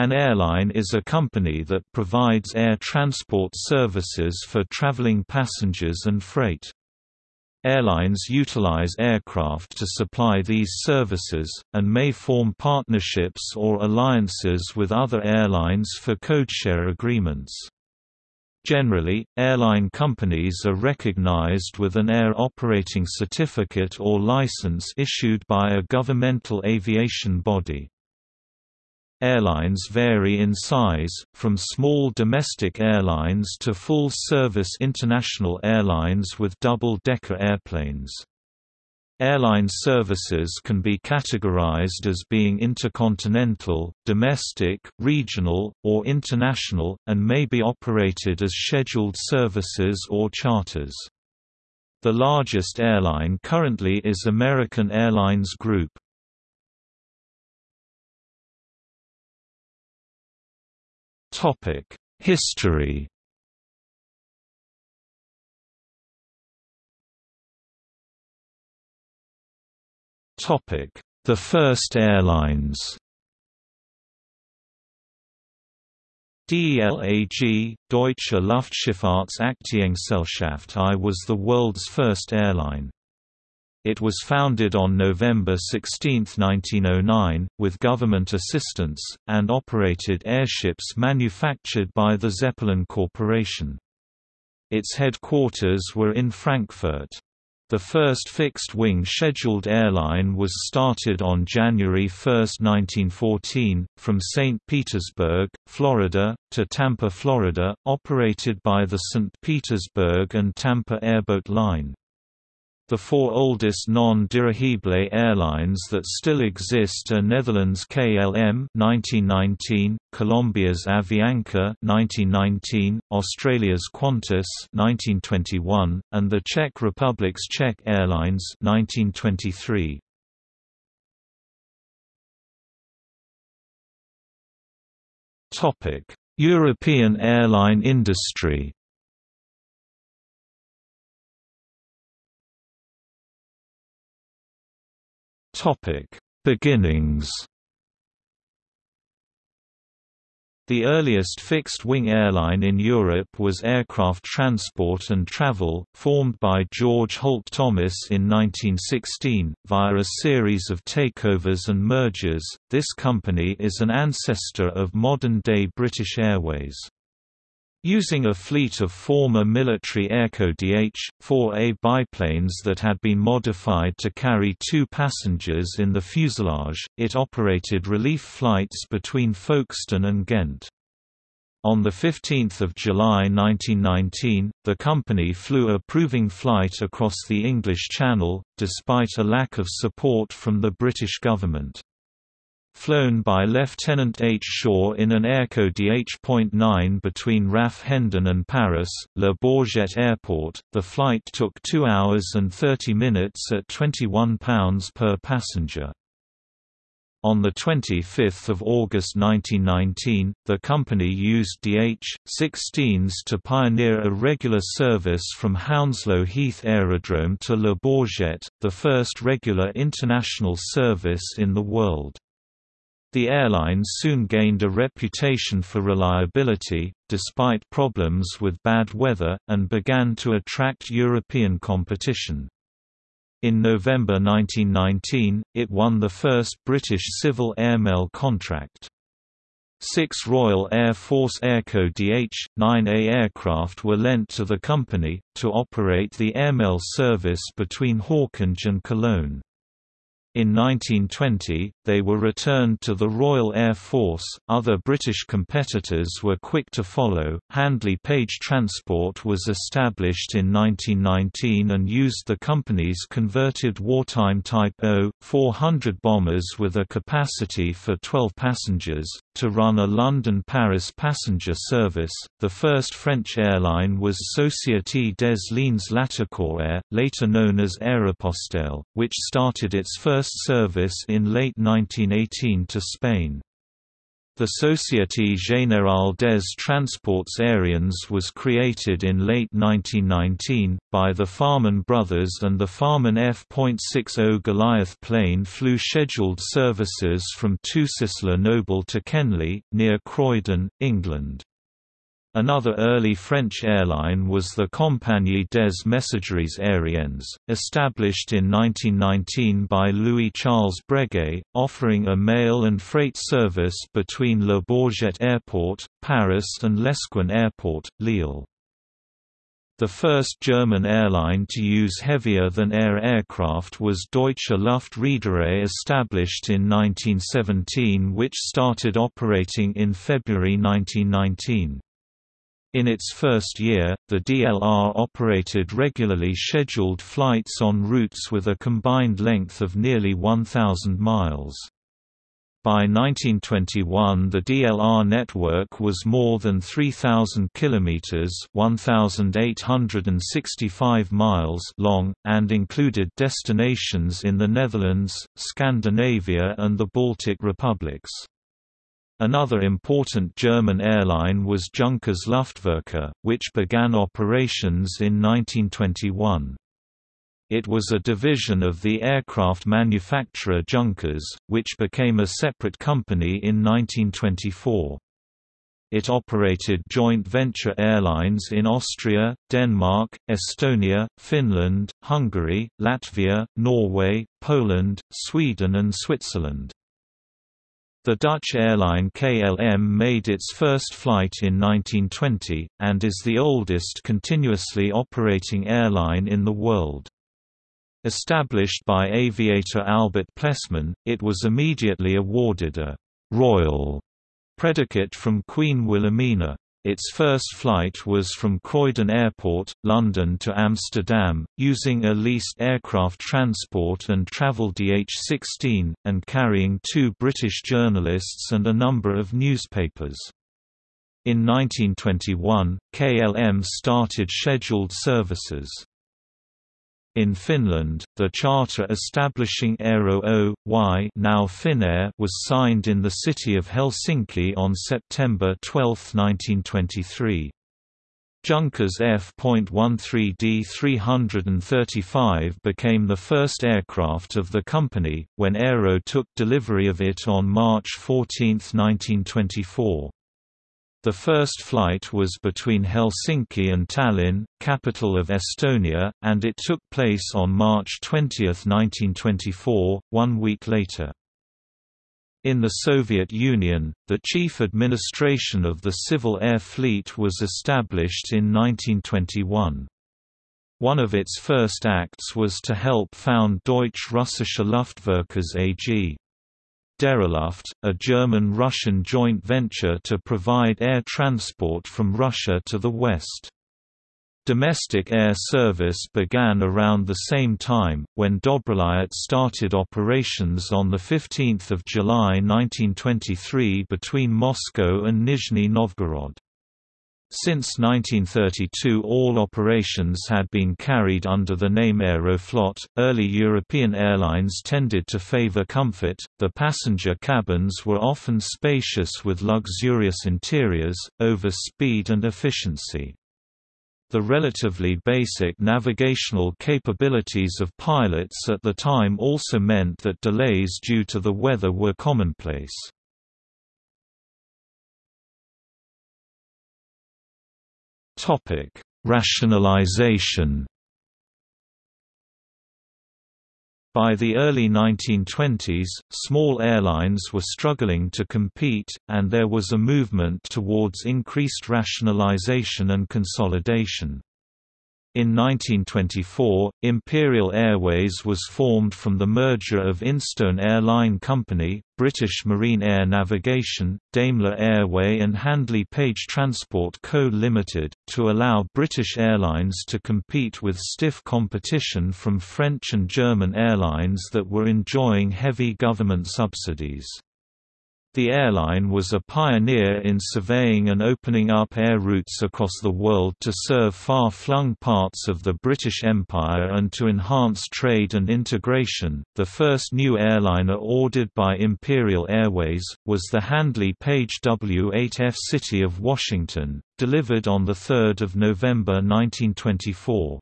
An airline is a company that provides air transport services for traveling passengers and freight. Airlines utilize aircraft to supply these services, and may form partnerships or alliances with other airlines for codeshare agreements. Generally, airline companies are recognized with an Air Operating Certificate or license issued by a governmental aviation body. Airlines vary in size, from small domestic airlines to full-service international airlines with double-decker airplanes. Airline services can be categorized as being intercontinental, domestic, regional, or international, and may be operated as scheduled services or charters. The largest airline currently is American Airlines Group. History The first airlines DELAG, Deutsche Luftschifffahrtsaktiegesellschaft I was the world's first airline. It was founded on November 16, 1909, with government assistance, and operated airships manufactured by the Zeppelin Corporation. Its headquarters were in Frankfurt. The first fixed-wing scheduled airline was started on January 1, 1914, from St. Petersburg, Florida, to Tampa, Florida, operated by the St. Petersburg and Tampa Airboat Line. The four oldest non-dirigible airlines that still exist are Netherlands KLM 1919, Colombia's Avianca 1919, Australia's Qantas 1921, and the Czech Republic's Czech Airlines 1923. Topic: European airline industry Topic: Beginnings. The earliest fixed-wing airline in Europe was Aircraft Transport and Travel, formed by George Holt Thomas in 1916, via a series of takeovers and mergers. This company is an ancestor of modern-day British Airways. Using a fleet of former military Airco DH-4A biplanes that had been modified to carry two passengers in the fuselage, it operated relief flights between Folkestone and Ghent. On 15 July 1919, the company flew a proving flight across the English Channel, despite a lack of support from the British government flown by Lieutenant H. Shaw in an Airco DH.9 between RAF Hendon and Paris, Le Bourget Airport. The flight took 2 hours and 30 minutes at £21 per passenger. On 25 August 1919, the company used DH-16s to pioneer a regular service from Hounslow Heath Aerodrome to Le Bourget, the first regular international service in the world. The airline soon gained a reputation for reliability, despite problems with bad weather, and began to attract European competition. In November 1919, it won the first British civil airmail contract. Six Royal Air Force Airco DH-9A aircraft were lent to the company, to operate the airmail service between Hawkinge and Cologne. In 1920, they were returned to the Royal Air Force. Other British competitors were quick to follow. Handley Page Transport was established in 1919 and used the company's converted wartime Type O 400 bombers with a capacity for 12 passengers to run a London-Paris passenger service. The first French airline was Société des Lignes Latécoère, later known as Aéropostale, which started its first service in late 1918 to Spain. The Société Générale des Transports Aériens was created in late 1919, by the Farman brothers and the Farman F.60 Goliath plane flew scheduled services from Toussus-le-Noble to Kenley, near Croydon, England. Another early French airline was the Compagnie des Messageries Aériennes, established in 1919 by Louis-Charles Breguet, offering a mail and freight service between Le Bourget Airport, Paris and Lesquin Airport, Lille. The first German airline to use heavier-than-air aircraft was Deutsche Luftreederei established in 1917 which started operating in February 1919. In its first year, the DLR operated regularly scheduled flights on routes with a combined length of nearly 1,000 miles. By 1921 the DLR network was more than 3,000 kilometers (1,865 miles) long, and included destinations in the Netherlands, Scandinavia and the Baltic republics. Another important German airline was Junkers Luftwerke, which began operations in 1921. It was a division of the aircraft manufacturer Junkers, which became a separate company in 1924. It operated joint venture airlines in Austria, Denmark, Estonia, Finland, Hungary, Latvia, Norway, Poland, Sweden and Switzerland. The Dutch airline KLM made its first flight in 1920, and is the oldest continuously operating airline in the world. Established by aviator Albert Plesman, it was immediately awarded a «royal» predicate from Queen Wilhelmina. Its first flight was from Croydon Airport, London to Amsterdam, using a leased aircraft transport and travel DH-16, and carrying two British journalists and a number of newspapers. In 1921, KLM started scheduled services. In Finland, the charter establishing Aero Oy now Finnair was signed in the city of Helsinki on September 12, 1923. Junkers F.13D 335 became the first aircraft of the company, when Aero took delivery of it on March 14, 1924. The first flight was between Helsinki and Tallinn, capital of Estonia, and it took place on March 20, 1924, one week later. In the Soviet Union, the chief administration of the Civil Air Fleet was established in 1921. One of its first acts was to help found Deutsch-Russische Luftverkehrs AG. Deriluft, a German-Russian joint venture to provide air transport from Russia to the west. Domestic air service began around the same time, when Dobrolyot started operations on 15 July 1923 between Moscow and Nizhny Novgorod. Since 1932 all operations had been carried under the name Aeroflot. Early European airlines tended to favor comfort, the passenger cabins were often spacious with luxurious interiors, over speed and efficiency. The relatively basic navigational capabilities of pilots at the time also meant that delays due to the weather were commonplace. Topic: Rationalization. By the early 1920s, small airlines were struggling to compete, and there was a movement towards increased rationalization and consolidation. In 1924, Imperial Airways was formed from the merger of Instone Airline Company, British Marine Air Navigation, Daimler Airway and Handley Page Transport Co. Limited, to allow British Airlines to compete with stiff competition from French and German airlines that were enjoying heavy government subsidies. The airline was a pioneer in surveying and opening up air routes across the world to serve far-flung parts of the British Empire and to enhance trade and integration. The first new airliner ordered by Imperial Airways was the Handley Page W8F City of Washington, delivered on the 3rd of November 1924.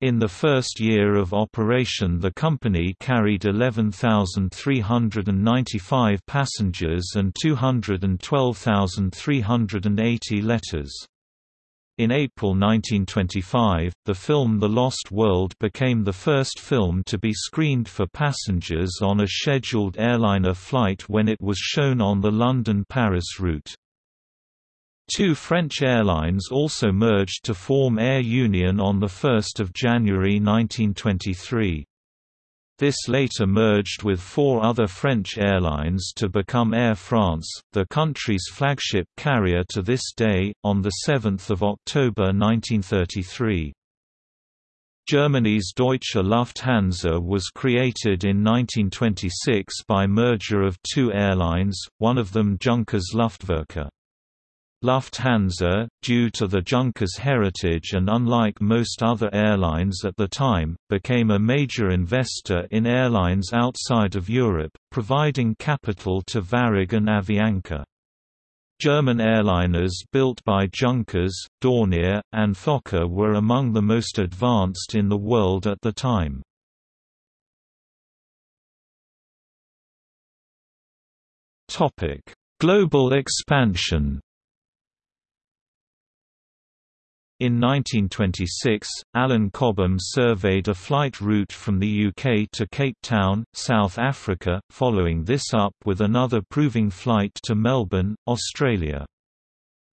In the first year of operation the company carried 11,395 passengers and 212,380 letters. In April 1925, the film The Lost World became the first film to be screened for passengers on a scheduled airliner flight when it was shown on the London-Paris route. Two French airlines also merged to form Air Union on 1 January 1923. This later merged with four other French airlines to become Air France, the country's flagship carrier to this day, on 7 October 1933. Germany's Deutsche Lufthansa was created in 1926 by merger of two airlines, one of them Junkers Luftwerke. Lufthansa, due to the Junkers heritage and unlike most other airlines at the time, became a major investor in airlines outside of Europe, providing capital to Varig and Avianca. German airliners built by Junkers, Dornier, and Fokker were among the most advanced in the world at the time. Global expansion In 1926, Alan Cobham surveyed a flight route from the UK to Cape Town, South Africa, following this up with another proving flight to Melbourne, Australia.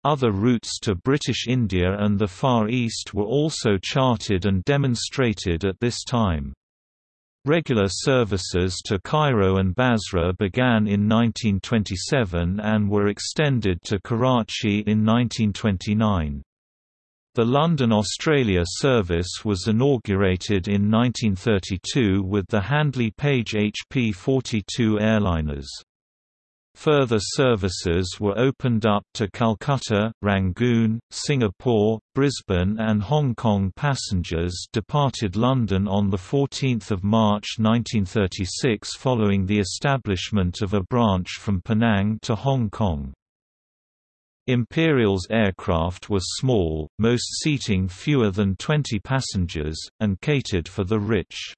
Other routes to British India and the Far East were also charted and demonstrated at this time. Regular services to Cairo and Basra began in 1927 and were extended to Karachi in 1929. The London Australia service was inaugurated in 1932 with the Handley Page HP-42 airliners. Further services were opened up to Calcutta, Rangoon, Singapore, Brisbane and Hong Kong passengers departed London on 14 March 1936 following the establishment of a branch from Penang to Hong Kong. Imperial's aircraft were small, most seating fewer than 20 passengers, and catered for the rich.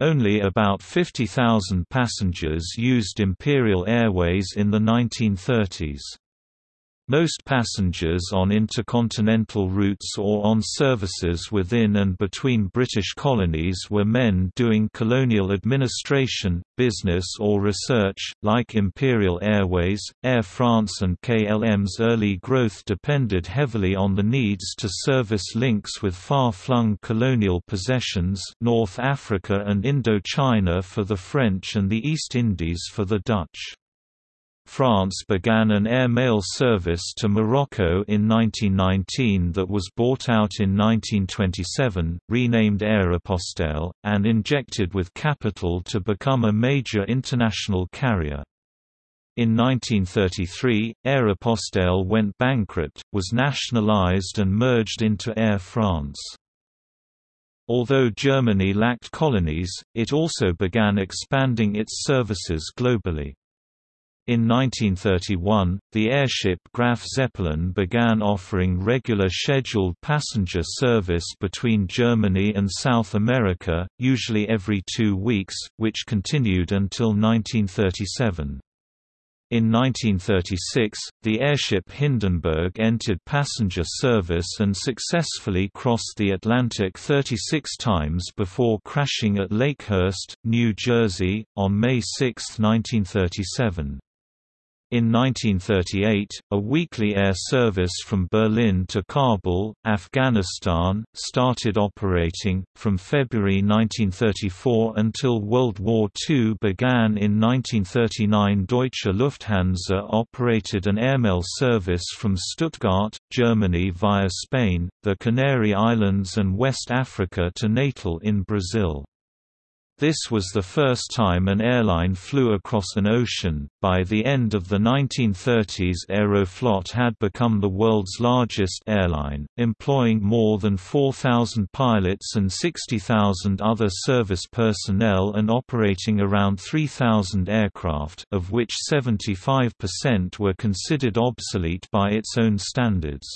Only about 50,000 passengers used Imperial Airways in the 1930s. Most passengers on intercontinental routes or on services within and between British colonies were men doing colonial administration, business or research. Like Imperial Airways, Air France and KLM's early growth depended heavily on the needs to service links with far-flung colonial possessions North Africa and Indochina for the French and the East Indies for the Dutch. France began an air mail service to Morocco in 1919 that was bought out in 1927, renamed Aéropostale, and injected with capital to become a major international carrier. In 1933, Aéropostale went bankrupt, was nationalized and merged into Air France. Although Germany lacked colonies, it also began expanding its services globally. In 1931, the airship Graf Zeppelin began offering regular scheduled passenger service between Germany and South America, usually every two weeks, which continued until 1937. In 1936, the airship Hindenburg entered passenger service and successfully crossed the Atlantic 36 times before crashing at Lakehurst, New Jersey, on May 6, 1937. In 1938, a weekly air service from Berlin to Kabul, Afghanistan, started operating. From February 1934 until World War II began in 1939, Deutsche Lufthansa operated an airmail service from Stuttgart, Germany via Spain, the Canary Islands, and West Africa to Natal in Brazil. This was the first time an airline flew across an ocean. By the end of the 1930s, Aeroflot had become the world's largest airline, employing more than 4,000 pilots and 60,000 other service personnel and operating around 3,000 aircraft, of which 75% were considered obsolete by its own standards.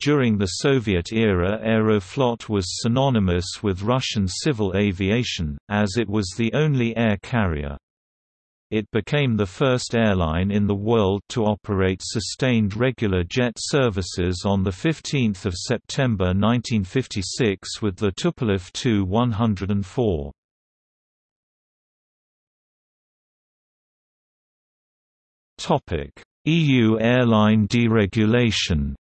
During the Soviet era Aeroflot was synonymous with Russian civil aviation, as it was the only air carrier. It became the first airline in the world to operate sustained regular jet services on 15 September 1956 with the Tupolev Tu-104. EU airline deregulation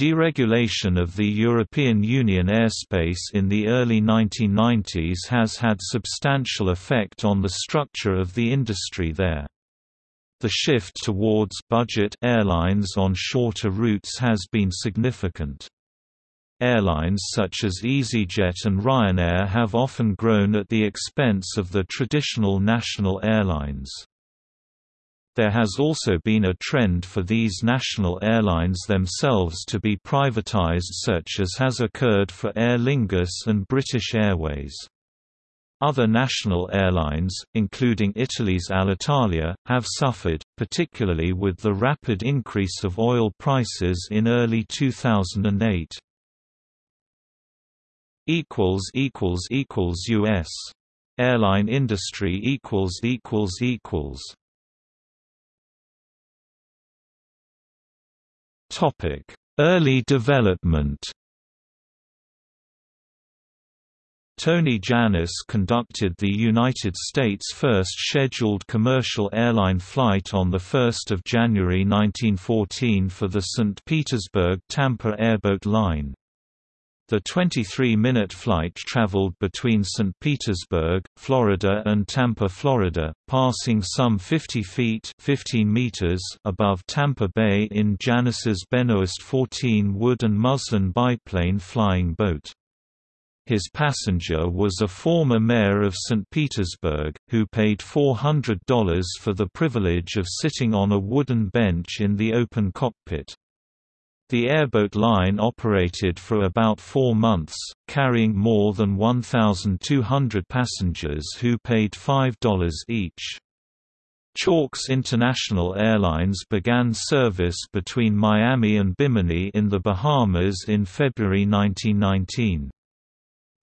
Deregulation of the European Union airspace in the early 1990s has had substantial effect on the structure of the industry there. The shift towards budget airlines on shorter routes has been significant. Airlines such as EasyJet and Ryanair have often grown at the expense of the traditional national airlines. There has also been a trend for these national airlines themselves to be privatized such as has occurred for Aer Lingus and British Airways. Other national airlines, including Italy's Alitalia, have suffered, particularly with the rapid increase of oil prices in early 2008. U.S. Airline industry Topic: Early development. Tony Jannus conducted the United States' first scheduled commercial airline flight on 1 January 1914 for the St. Petersburg-Tampa airboat line. The 23-minute flight traveled between St. Petersburg, Florida and Tampa, Florida, passing some 50 feet 15 meters above Tampa Bay in Jannus's Benoist 14 wood and muslin biplane flying boat. His passenger was a former mayor of St. Petersburg, who paid $400 for the privilege of sitting on a wooden bench in the open cockpit. The airboat line operated for about four months, carrying more than 1,200 passengers who paid $5 each. Chalks International Airlines began service between Miami and Bimini in the Bahamas in February 1919.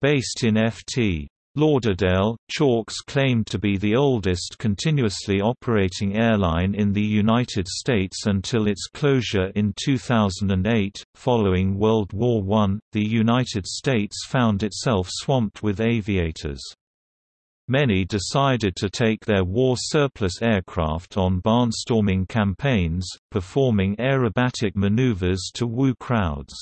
Based in Ft. Lauderdale, Chalks claimed to be the oldest continuously operating airline in the United States until its closure in 2008. Following World War I, the United States found itself swamped with aviators. Many decided to take their war surplus aircraft on barnstorming campaigns, performing aerobatic maneuvers to woo crowds.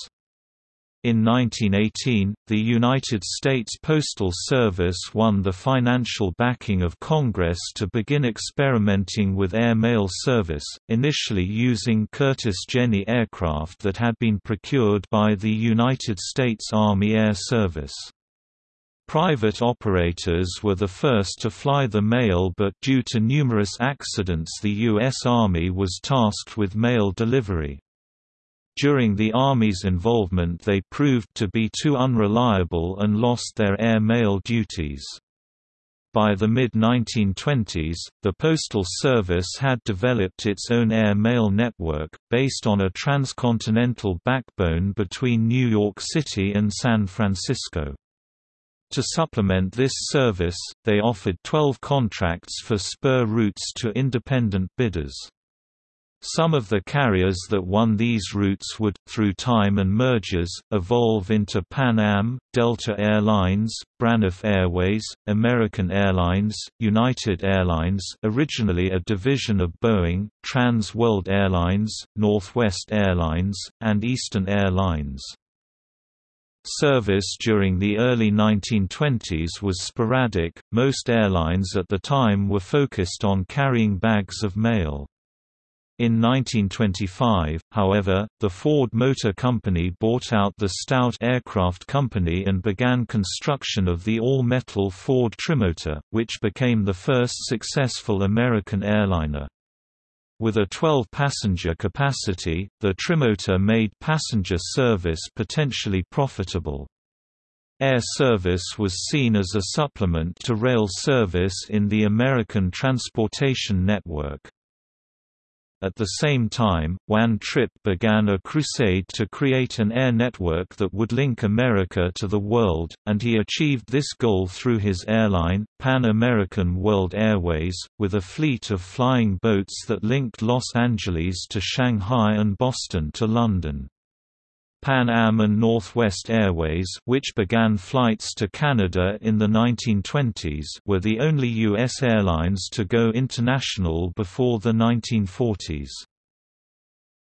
In 1918, the United States Postal Service won the financial backing of Congress to begin experimenting with air mail service, initially using Curtiss Jenny aircraft that had been procured by the United States Army Air Service. Private operators were the first to fly the mail but due to numerous accidents the U.S. Army was tasked with mail delivery. During the Army's involvement they proved to be too unreliable and lost their air mail duties. By the mid-1920s, the Postal Service had developed its own air mail network, based on a transcontinental backbone between New York City and San Francisco. To supplement this service, they offered 12 contracts for spur routes to independent bidders. Some of the carriers that won these routes would, through time and mergers, evolve into Pan Am, Delta Air Lines, Braniff Airways, American Airlines, United Airlines originally a division of Boeing, Trans World Airlines, Northwest Airlines, and Eastern Airlines. Service during the early 1920s was sporadic, most airlines at the time were focused on carrying bags of mail. In 1925, however, the Ford Motor Company bought out the Stout Aircraft Company and began construction of the all-metal Ford Trimotor, which became the first successful American airliner. With a 12-passenger capacity, the Trimotor made passenger service potentially profitable. Air service was seen as a supplement to rail service in the American transportation network. At the same time, Juan Trippe began a crusade to create an air network that would link America to the world, and he achieved this goal through his airline, Pan American World Airways, with a fleet of flying boats that linked Los Angeles to Shanghai and Boston to London. Pan Am and Northwest Airways which began flights to Canada in the 1920s were the only U.S. airlines to go international before the 1940s.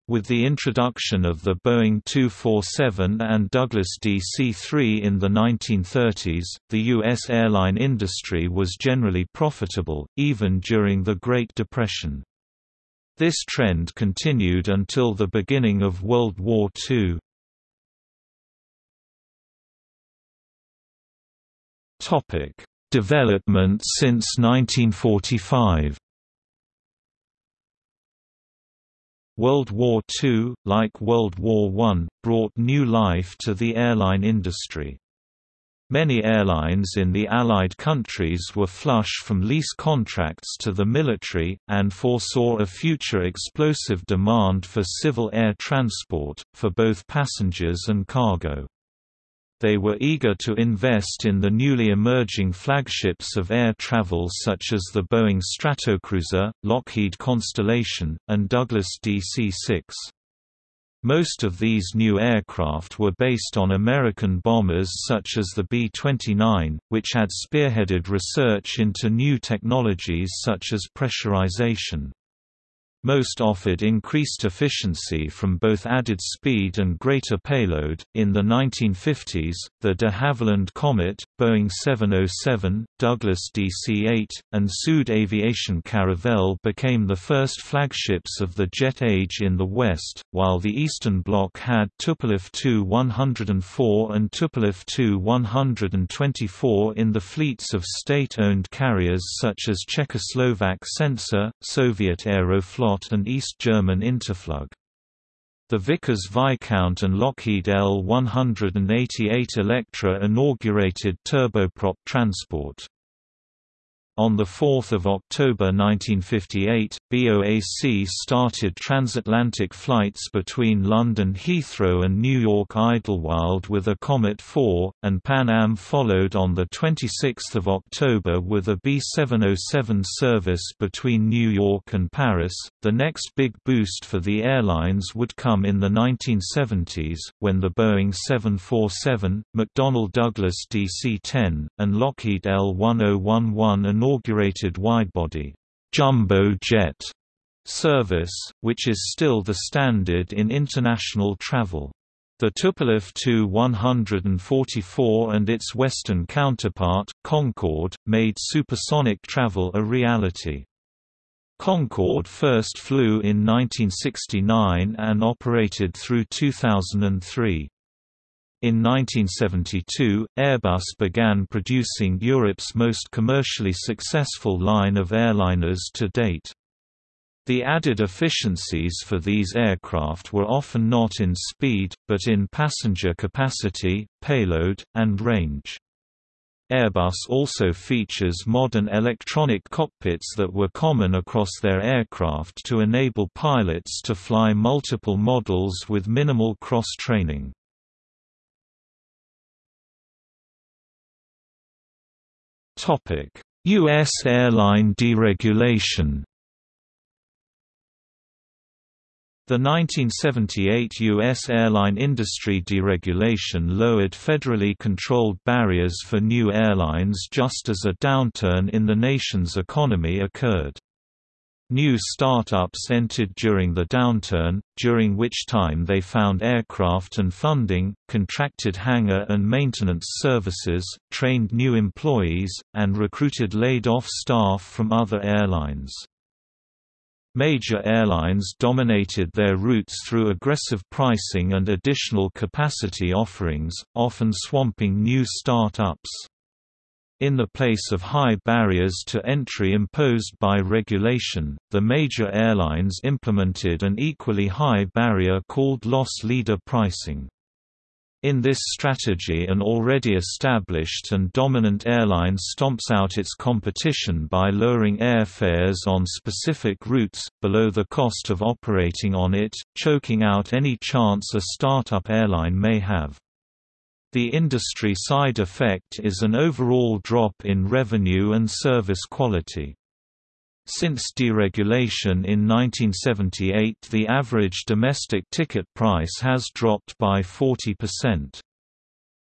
With the introduction of the Boeing 247 and Douglas DC-3 in the 1930s, the U.S. airline industry was generally profitable, even during the Great Depression. This trend continued until the beginning of World War II. Topic: Development since 1945. World War II, like World War I, brought new life to the airline industry. Many airlines in the Allied countries were flush from lease contracts to the military, and foresaw a future explosive demand for civil air transport, for both passengers and cargo. They were eager to invest in the newly emerging flagships of air travel such as the Boeing Stratocruiser, Lockheed Constellation, and Douglas DC-6. Most of these new aircraft were based on American bombers such as the B-29, which had spearheaded research into new technologies such as pressurization. Most offered increased efficiency from both added speed and greater payload. In the 1950s, the de Havilland Comet, Boeing 707, Douglas DC 8, and Sud Aviation Caravelle became the first flagships of the jet age in the West, while the Eastern Bloc had Tupolev Tu-104 and Tupolev Tu-124 in the fleets of state-owned carriers such as Czechoslovak Sensor, Soviet Aeroflot and East German Interflug. The Vickers Viscount and Lockheed L-188 Electra inaugurated turboprop transport. On 4 October 1958, BOAC started transatlantic flights between London Heathrow and New York Idlewild with a Comet 4, and Pan Am followed on 26 October with a B707 service between New York and Paris. The next big boost for the airlines would come in the 1970s, when the Boeing 747, McDonnell Douglas DC-10, and Lockheed L-1011 inaugurated widebody jumbo jet service, which is still the standard in international travel. The Tupolev Tu-144 and its western counterpart, Concorde, made supersonic travel a reality. Concorde first flew in 1969 and operated through 2003. In 1972, Airbus began producing Europe's most commercially successful line of airliners to date. The added efficiencies for these aircraft were often not in speed, but in passenger capacity, payload, and range. Airbus also features modern electronic cockpits that were common across their aircraft to enable pilots to fly multiple models with minimal cross-training. U.S. airline deregulation The 1978 U.S. airline industry deregulation lowered federally controlled barriers for new airlines just as a downturn in the nation's economy occurred. New startups entered during the downturn, during which time they found aircraft and funding, contracted hangar and maintenance services, trained new employees, and recruited laid-off staff from other airlines. Major airlines dominated their routes through aggressive pricing and additional capacity offerings, often swamping new start-ups. In the place of high barriers to entry imposed by regulation, the major airlines implemented an equally high barrier called loss leader pricing. In this strategy an already established and dominant airline stomps out its competition by lowering airfares on specific routes, below the cost of operating on it, choking out any chance a startup airline may have. The industry side effect is an overall drop in revenue and service quality. Since deregulation in 1978 the average domestic ticket price has dropped by 40%.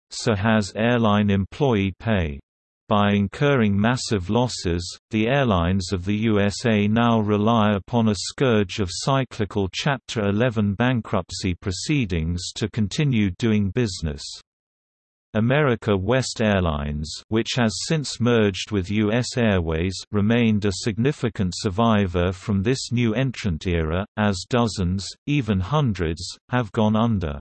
So has airline employee pay. By incurring massive losses, the airlines of the USA now rely upon a scourge of cyclical Chapter 11 bankruptcy proceedings to continue doing business. America West Airlines which has since merged with U.S. Airways remained a significant survivor from this new entrant era, as dozens, even hundreds, have gone under.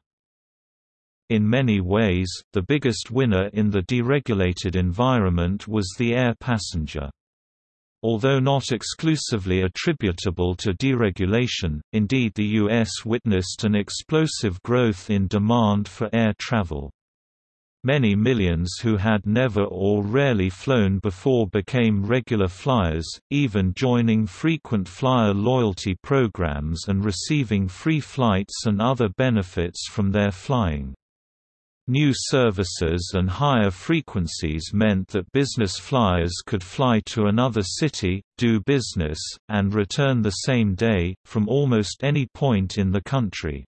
In many ways, the biggest winner in the deregulated environment was the air passenger. Although not exclusively attributable to deregulation, indeed the U.S. witnessed an explosive growth in demand for air travel. Many millions who had never or rarely flown before became regular flyers, even joining frequent flyer loyalty programs and receiving free flights and other benefits from their flying. New services and higher frequencies meant that business flyers could fly to another city, do business, and return the same day, from almost any point in the country.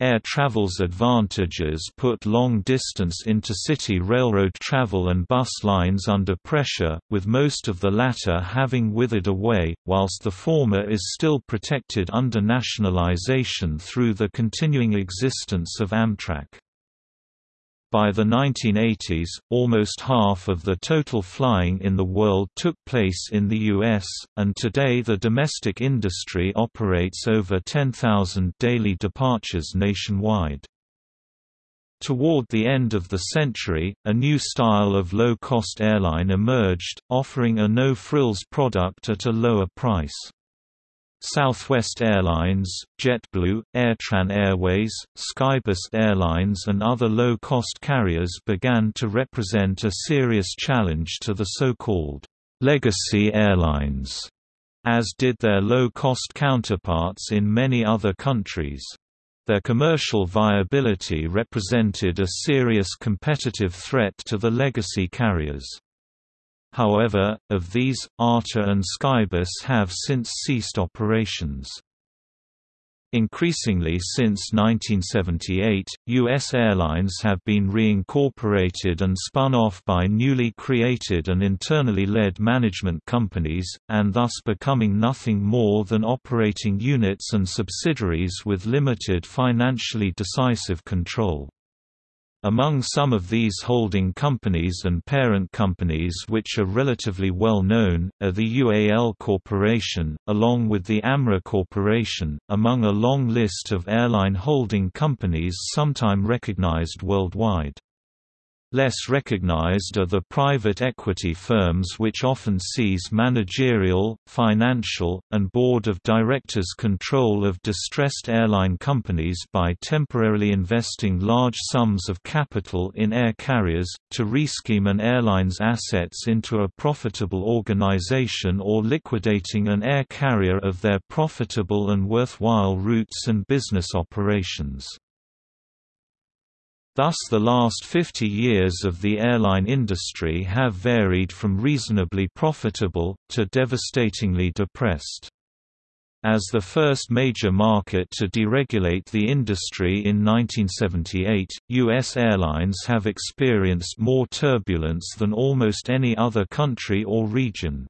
Air travel's advantages put long-distance intercity railroad travel and bus lines under pressure, with most of the latter having withered away, whilst the former is still protected under nationalization through the continuing existence of Amtrak. By the 1980s, almost half of the total flying in the world took place in the U.S., and today the domestic industry operates over 10,000 daily departures nationwide. Toward the end of the century, a new style of low-cost airline emerged, offering a no-frills product at a lower price. Southwest Airlines, JetBlue, Airtran Airways, Skybus Airlines and other low-cost carriers began to represent a serious challenge to the so-called «legacy airlines», as did their low-cost counterparts in many other countries. Their commercial viability represented a serious competitive threat to the legacy carriers. However, of these, AirTran and Skybus have since ceased operations. Increasingly since 1978, U.S. airlines have been reincorporated and spun off by newly created and internally led management companies, and thus becoming nothing more than operating units and subsidiaries with limited financially decisive control. Among some of these holding companies and parent companies which are relatively well known, are the UAL Corporation, along with the AMR Corporation, among a long list of airline holding companies sometime recognized worldwide. Less recognized are the private equity firms which often seize managerial, financial, and board of directors control of distressed airline companies by temporarily investing large sums of capital in air carriers, to rescheme an airline's assets into a profitable organization or liquidating an air carrier of their profitable and worthwhile routes and business operations. Thus the last 50 years of the airline industry have varied from reasonably profitable, to devastatingly depressed. As the first major market to deregulate the industry in 1978, U.S. airlines have experienced more turbulence than almost any other country or region.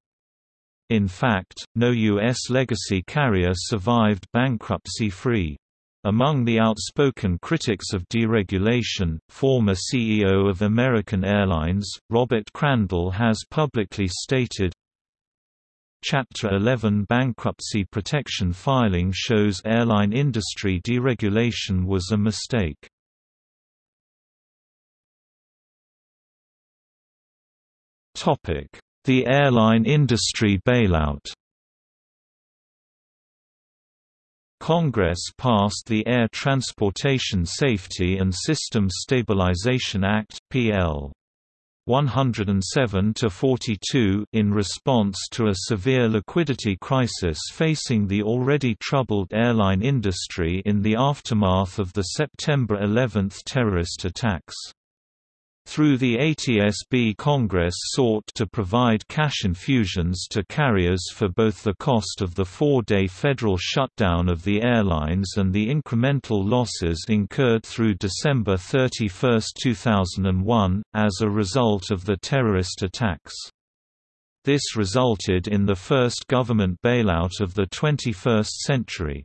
In fact, no U.S. legacy carrier survived bankruptcy-free. Among the outspoken critics of deregulation, former CEO of American Airlines, Robert Crandall has publicly stated, Chapter 11 bankruptcy protection filing shows airline industry deregulation was a mistake. The airline industry bailout Congress passed the Air Transportation Safety and System Stabilization Act (PL) 107-42 in response to a severe liquidity crisis facing the already troubled airline industry in the aftermath of the September 11 terrorist attacks. Through the ATSB Congress sought to provide cash infusions to carriers for both the cost of the four-day federal shutdown of the airlines and the incremental losses incurred through December 31, 2001, as a result of the terrorist attacks. This resulted in the first government bailout of the 21st century.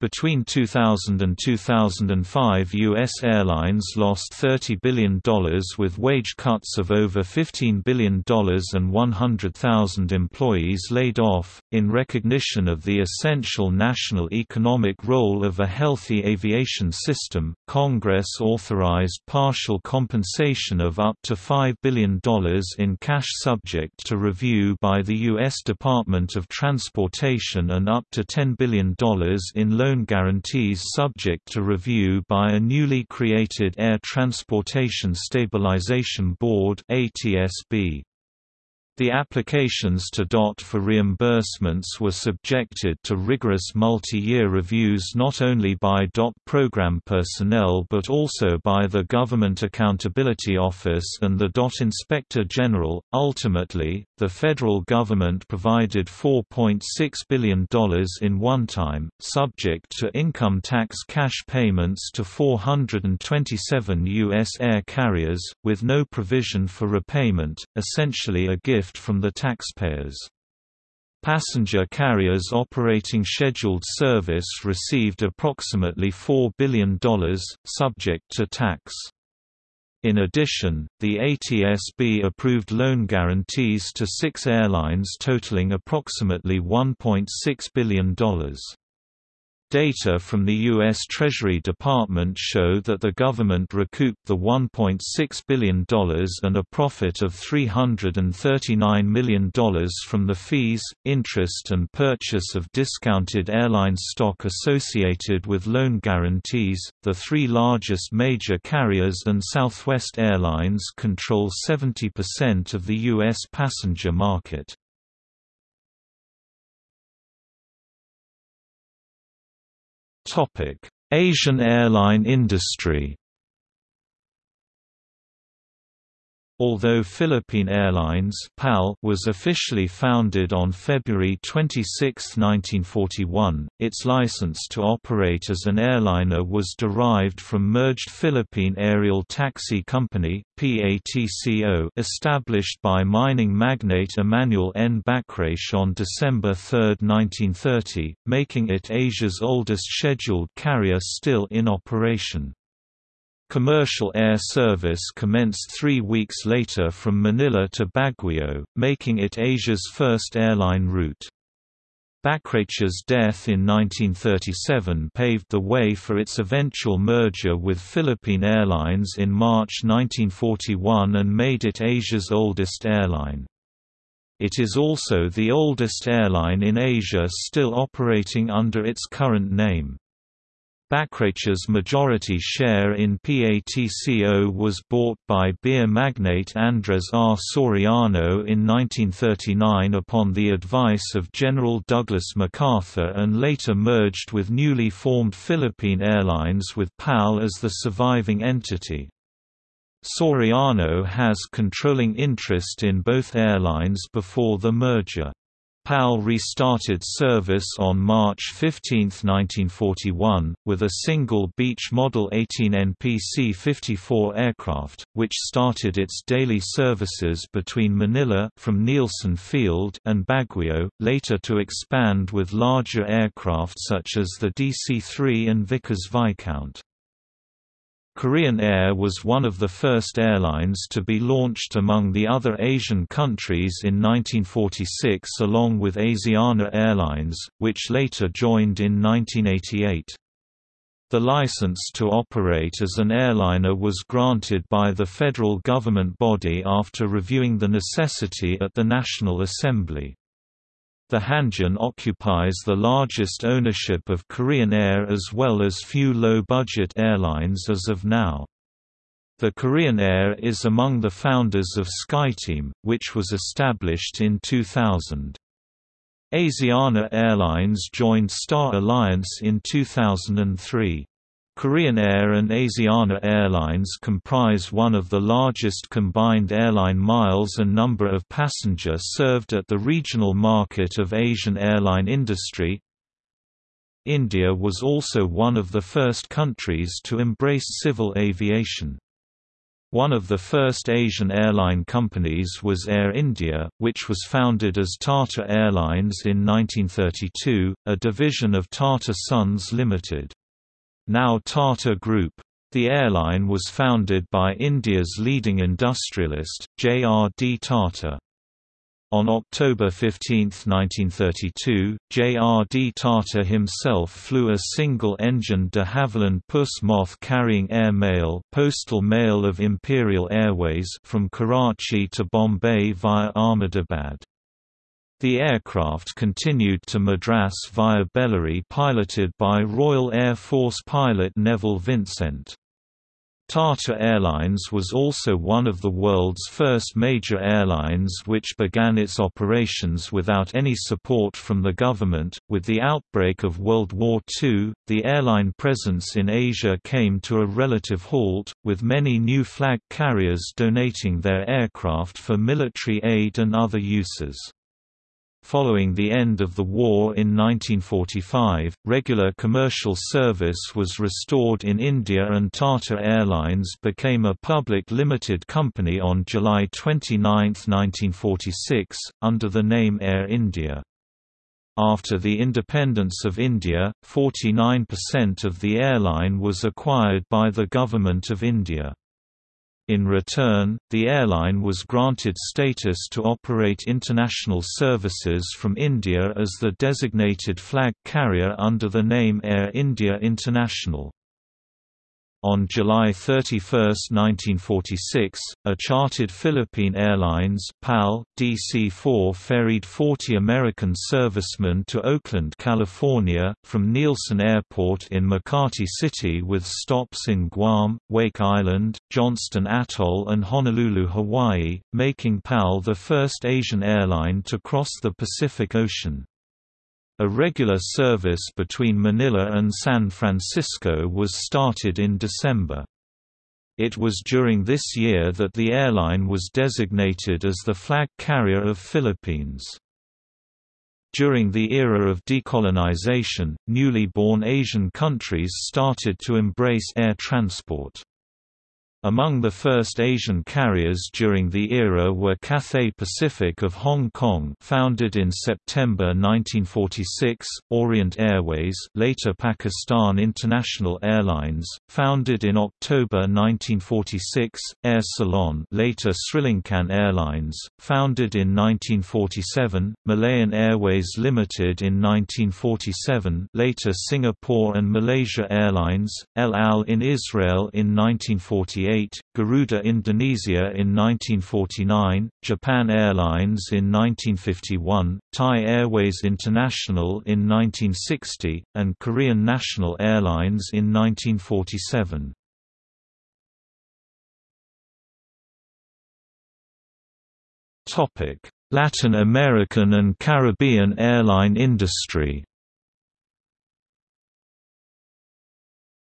Between 2000 and 2005 U.S. airlines lost $30 billion with wage cuts of over $15 billion and 100,000 employees laid off. In recognition of the essential national economic role of a healthy aviation system, Congress authorized partial compensation of up to $5 billion in cash subject to review by the U.S. Department of Transportation and up to $10 billion in loan loan guarantees subject to review by a newly created Air Transportation Stabilization Board ATSB. The applications to DOT for reimbursements were subjected to rigorous multi-year reviews not only by DOT program personnel but also by the Government Accountability Office and the DOT Inspector General. Ultimately, the federal government provided $4.6 billion in one-time, subject to income tax cash payments to 427 U.S. air carriers, with no provision for repayment, essentially a gift from the taxpayers. Passenger carriers operating scheduled service received approximately $4 billion, subject to tax. In addition, the ATSB approved loan guarantees to six airlines totaling approximately $1.6 billion. Data from the U.S. Treasury Department show that the government recouped the $1.6 billion and a profit of $339 million from the fees, interest and purchase of discounted airline stock associated with loan guarantees. The three largest major carriers and Southwest Airlines control 70% of the U.S. passenger market. Asian airline industry Although Philippine Airlines (PAL) was officially founded on February 26, 1941, its license to operate as an airliner was derived from merged Philippine Aerial Taxi Company (PATCO) established by mining magnate Emanuel N. Bachrach on December 3, 1930, making it Asia's oldest scheduled carrier still in operation. Commercial air service commenced three weeks later from Manila to Baguio, making it Asia's first airline route. Bachrach's death in 1937 paved the way for its eventual merger with Philippine Airlines in March 1941 and made it Asia's oldest airline. It is also the oldest airline in Asia still operating under its current name. Bachrach's majority share in PATCO was bought by beer magnate Andres R. Soriano in 1939 upon the advice of General Douglas MacArthur and later merged with newly formed Philippine Airlines with PAL as the surviving entity. Soriano has controlling interest in both airlines before the merger. PAL restarted service on March 15, 1941, with a single Beech Model 18 NPC-54 aircraft, which started its daily services between Manila from Nielsen Field and Baguio, later to expand with larger aircraft such as the DC-3 and Vickers Viscount. Korean Air was one of the first airlines to be launched among the other Asian countries in 1946 along with Asiana Airlines, which later joined in 1988. The license to operate as an airliner was granted by the federal government body after reviewing the necessity at the National Assembly. The Hanjin occupies the largest ownership of Korean Air as well as few low-budget airlines as of now. The Korean Air is among the founders of SkyTeam, which was established in 2000. Asiana Airlines joined Star Alliance in 2003. Korean Air and Asiana Airlines comprise one of the largest combined airline miles and number of passenger served at the regional market of Asian airline industry. India was also one of the first countries to embrace civil aviation. One of the first Asian airline companies was Air India, which was founded as Tata Airlines in 1932, a division of Tata Sons Limited now Tata Group. The airline was founded by India's leading industrialist, J.R.D. Tata. On October 15, 1932, J.R.D. Tata himself flew a single-engine de Havilland Puss Moth carrying air mail, postal mail of Imperial Airways from Karachi to Bombay via Ahmedabad. The aircraft continued to Madras via Bellary piloted by Royal Air Force pilot Neville Vincent. Tata Airlines was also one of the world's first major airlines which began its operations without any support from the government. With the outbreak of World War II, the airline presence in Asia came to a relative halt, with many new flag carriers donating their aircraft for military aid and other uses. Following the end of the war in 1945, regular commercial service was restored in India and Tata Airlines became a public limited company on July 29, 1946, under the name Air India. After the independence of India, 49% of the airline was acquired by the Government of India. In return, the airline was granted status to operate international services from India as the designated flag carrier under the name Air India International. On July 31, 1946, a chartered Philippine Airlines PAL, DC-4 ferried 40 American servicemen to Oakland, California, from Nielsen Airport in Makati City with stops in Guam, Wake Island, Johnston Atoll and Honolulu, Hawaii, making PAL the first Asian airline to cross the Pacific Ocean. A regular service between Manila and San Francisco was started in December. It was during this year that the airline was designated as the flag carrier of Philippines. During the era of decolonization, newly born Asian countries started to embrace air transport. Among the first Asian carriers during the era were Cathay Pacific of Hong Kong founded in September 1946, Orient Airways later Pakistan International Airlines, founded in October 1946, Air Ceylon later Sri Lankan Airlines, founded in 1947, Malayan Airways Limited in 1947 later Singapore and Malaysia Airlines, El Al in Israel in 1948 1948, Garuda Indonesia in 1949, Japan Airlines in 1951, Thai Airways International in 1960, and Korean National Airlines in 1947. Latin American and Caribbean airline industry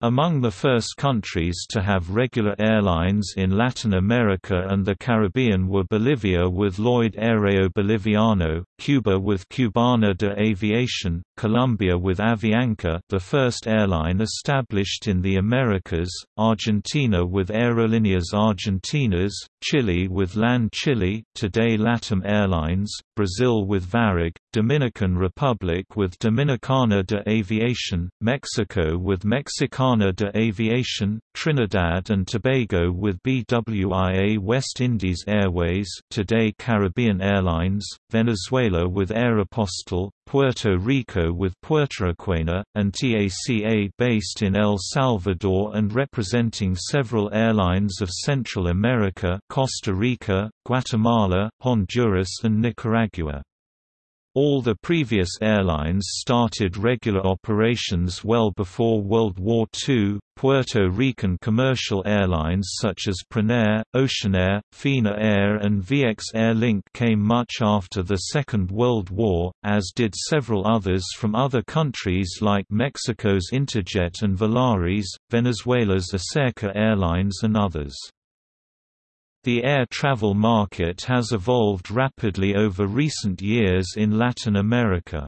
Among the first countries to have regular airlines in Latin America and the Caribbean were Bolivia with Lloyd Aéreo Boliviano, Cuba with Cubana de Aviación, Colombia with Avianca the first airline established in the Americas, Argentina with Aerolíneas Argentinas, Chile with LAN Chile today LATAM Airlines, Brazil with Varig, Dominican Republic with Dominicana de Aviación, Mexico with Mexicana de Aviación, Trinidad and Tobago with BWIA West Indies Airways today Caribbean Airlines, Venezuela with Aeropostal, Puerto Rico with Puertorriquena, and TACA based in El Salvador and representing several airlines of Central America Costa Rica, Guatemala, Honduras and Nicaragua. All the previous airlines started regular operations well before World War II. Puerto Rican commercial airlines such as Prinair, Oceanair, Fina Air, and Vieques Air Link came much after the Second World War, as did several others from other countries like Mexico's Interjet and Volaris, Venezuela's Aserca Airlines, and others. The air travel market has evolved rapidly over recent years in Latin America.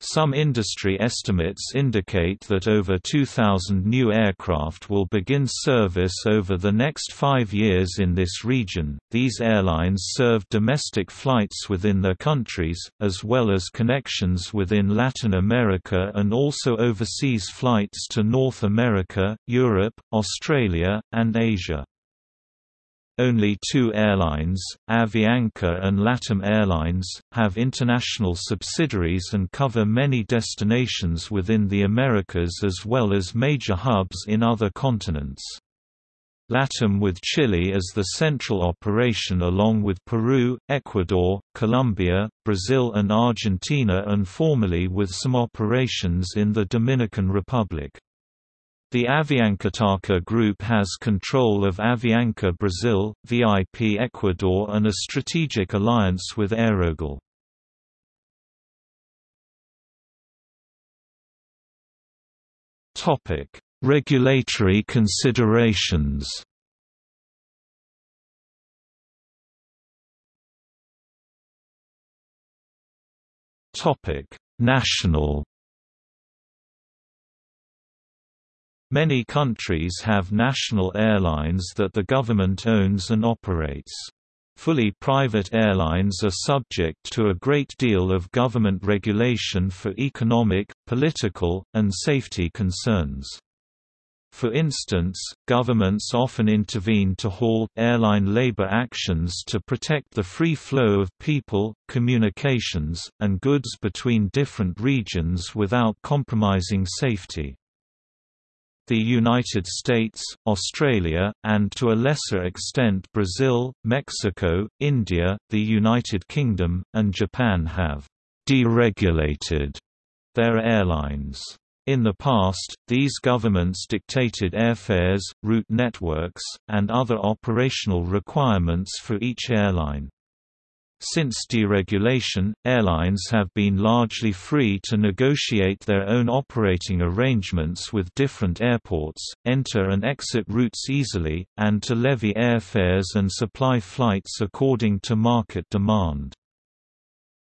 Some industry estimates indicate that over 2,000 new aircraft will begin service over the next five years in this region. These airlines serve domestic flights within their countries, as well as connections within Latin America and also overseas flights to North America, Europe, Australia, and Asia. Only two airlines, Avianca and LATAM Airlines, have international subsidiaries and cover many destinations within the Americas as well as major hubs in other continents. LATAM with Chile as the central operation along with Peru, Ecuador, Colombia, Brazil and Argentina and formerly with some operations in the Dominican Republic. The Aviancataca Group has control of Avianca Brazil, VIP Ecuador and a strategic alliance with AeroGal. Regulatory considerations National Many countries have national airlines that the government owns and operates. Fully private airlines are subject to a great deal of government regulation for economic, political, and safety concerns. For instance, governments often intervene to halt airline labor actions to protect the free flow of people, communications, and goods between different regions without compromising safety the United States, Australia, and to a lesser extent Brazil, Mexico, India, the United Kingdom, and Japan have deregulated their airlines. In the past, these governments dictated airfares, route networks, and other operational requirements for each airline. Since deregulation, airlines have been largely free to negotiate their own operating arrangements with different airports, enter and exit routes easily, and to levy airfares and supply flights according to market demand.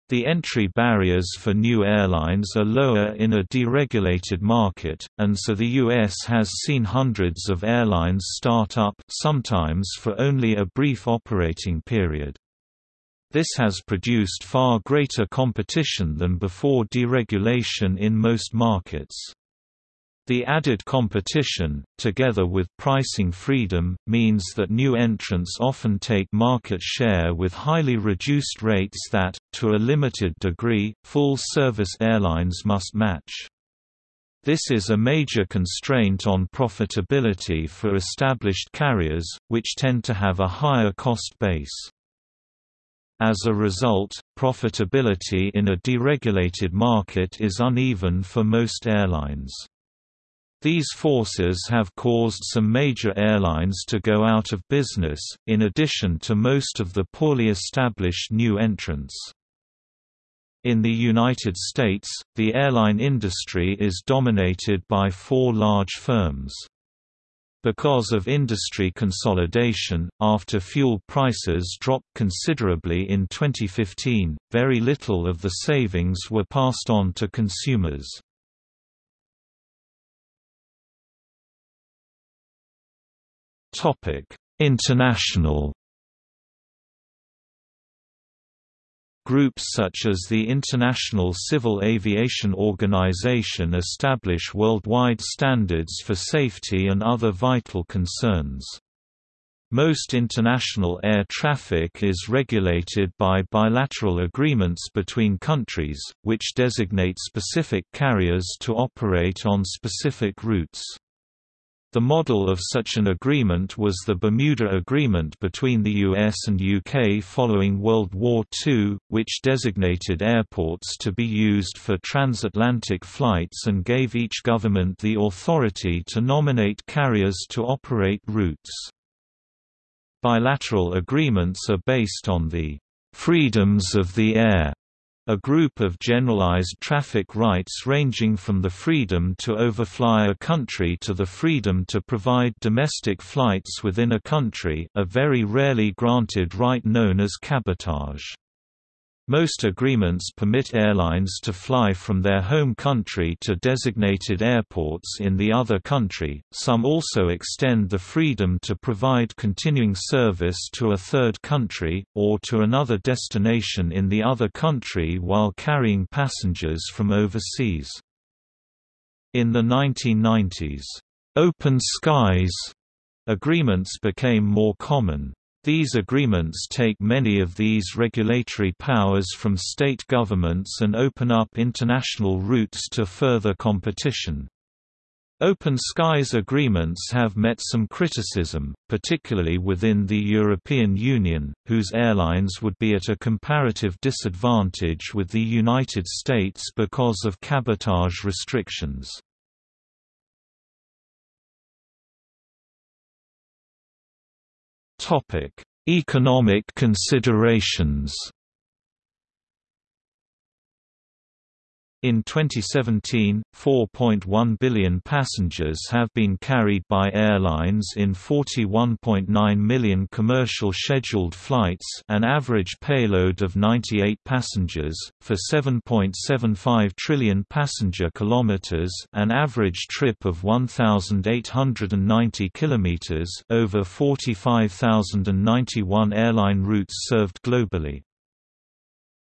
The entry barriers for new airlines are lower in a deregulated market, and so the U.S. has seen hundreds of airlines start up sometimes for only a brief operating period. This has produced far greater competition than before deregulation in most markets. The added competition, together with pricing freedom, means that new entrants often take market share with highly reduced rates that, to a limited degree, full-service airlines must match. This is a major constraint on profitability for established carriers, which tend to have a higher cost base. As a result, profitability in a deregulated market is uneven for most airlines. These forces have caused some major airlines to go out of business, in addition to most of the poorly established new entrants. In the United States, the airline industry is dominated by four large firms. Because of industry consolidation, after fuel prices dropped considerably in 2015, very little of the savings were passed on to consumers. International Groups such as the International Civil Aviation Organization establish worldwide standards for safety and other vital concerns. Most international air traffic is regulated by bilateral agreements between countries, which designate specific carriers to operate on specific routes. The model of such an agreement was the Bermuda Agreement between the US and UK following World War II, which designated airports to be used for transatlantic flights and gave each government the authority to nominate carriers to operate routes. Bilateral agreements are based on the freedoms of the air a group of generalized traffic rights ranging from the freedom to overfly a country to the freedom to provide domestic flights within a country a very rarely granted right known as cabotage. Most agreements permit airlines to fly from their home country to designated airports in the other country, some also extend the freedom to provide continuing service to a third country, or to another destination in the other country while carrying passengers from overseas. In the 1990s, "'Open Skies' agreements became more common. These agreements take many of these regulatory powers from state governments and open up international routes to further competition. Open skies agreements have met some criticism, particularly within the European Union, whose airlines would be at a comparative disadvantage with the United States because of cabotage restrictions. Topic: Economic considerations. In 2017, 4.1 billion passengers have been carried by airlines in 41.9 million commercial scheduled flights an average payload of 98 passengers, for 7.75 trillion passenger kilometers an average trip of 1,890 kilometers over 45,091 airline routes served globally.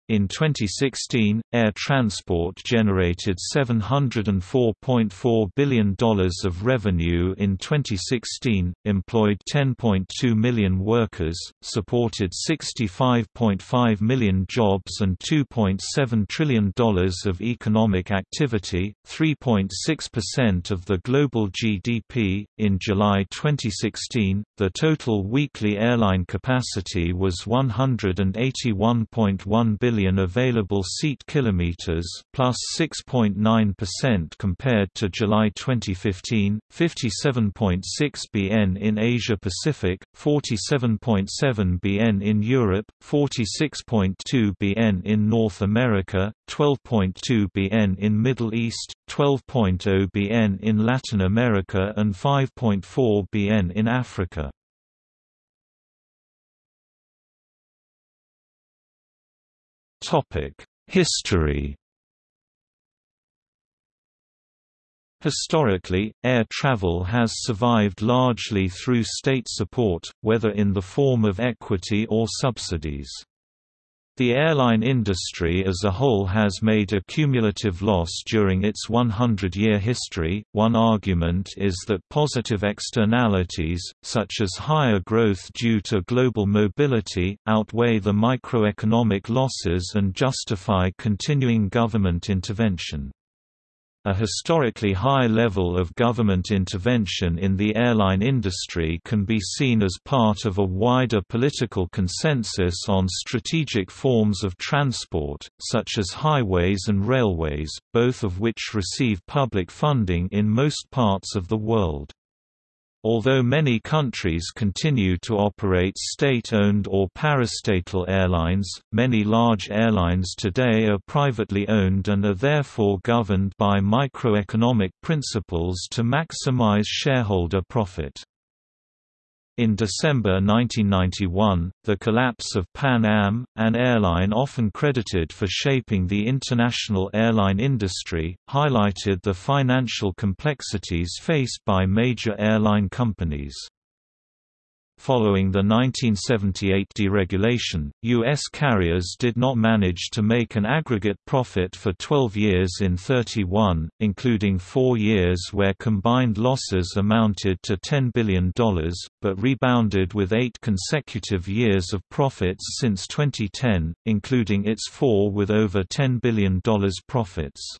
In 2016, air transport generated $704.4 billion of revenue in 2016, employed 10.2 million workers, supported 65.5 million jobs and $2.7 trillion of economic activity, 3.6% of the global GDP. In July 2016, the total weekly airline capacity was 181.1 billion million available seat kilometers, plus 6.9% compared to July 2015, 57.6 bn in Asia Pacific, 47.7 bn in Europe, 46.2 bn in North America, 12.2 bn in Middle East, 12.0 bn in Latin America and 5.4 bn in Africa. History Historically, air travel has survived largely through state support, whether in the form of equity or subsidies. The airline industry as a whole has made a cumulative loss during its 100-year history. One argument is that positive externalities, such as higher growth due to global mobility, outweigh the microeconomic losses and justify continuing government intervention. A historically high level of government intervention in the airline industry can be seen as part of a wider political consensus on strategic forms of transport, such as highways and railways, both of which receive public funding in most parts of the world. Although many countries continue to operate state-owned or parastatal airlines, many large airlines today are privately owned and are therefore governed by microeconomic principles to maximize shareholder profit. In December 1991, the collapse of Pan Am, an airline often credited for shaping the international airline industry, highlighted the financial complexities faced by major airline companies. Following the 1978 deregulation, U.S. carriers did not manage to make an aggregate profit for 12 years in 31, including four years where combined losses amounted to $10 billion, but rebounded with eight consecutive years of profits since 2010, including its four with over $10 billion profits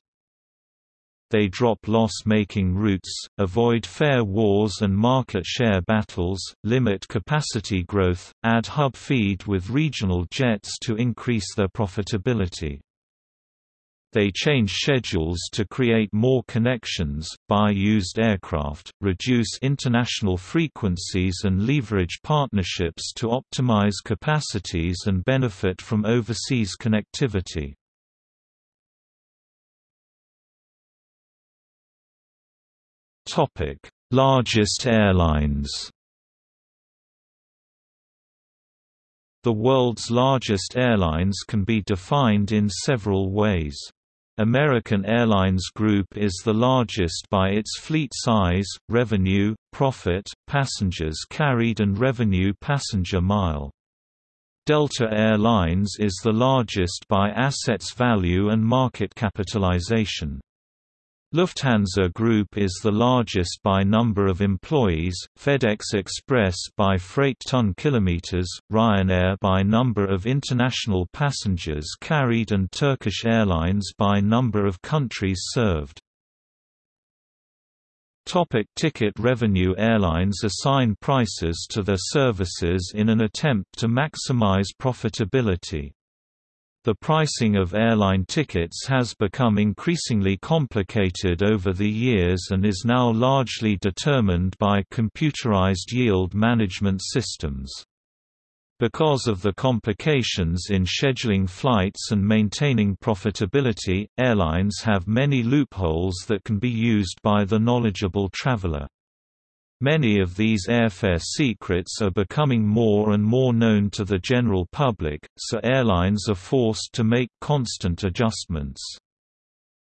they drop loss-making routes, avoid fare wars and market share battles, limit capacity growth, add hub feed with regional jets to increase their profitability. They change schedules to create more connections, buy used aircraft, reduce international frequencies and leverage partnerships to optimize capacities and benefit from overseas connectivity. Topic: Largest airlines. The world's largest airlines can be defined in several ways. American Airlines Group is the largest by its fleet size, revenue, profit, passengers carried and revenue passenger mile. Delta Air Lines is the largest by assets value and market capitalization. Lufthansa Group is the largest by number of employees, FedEx Express by freight ton kilometers, Ryanair by number of international passengers carried and Turkish Airlines by number of countries served. Topic ticket revenue Airlines assign prices to their services in an attempt to maximize profitability. The pricing of airline tickets has become increasingly complicated over the years and is now largely determined by computerized yield management systems. Because of the complications in scheduling flights and maintaining profitability, airlines have many loopholes that can be used by the knowledgeable traveler. Many of these airfare secrets are becoming more and more known to the general public, so airlines are forced to make constant adjustments.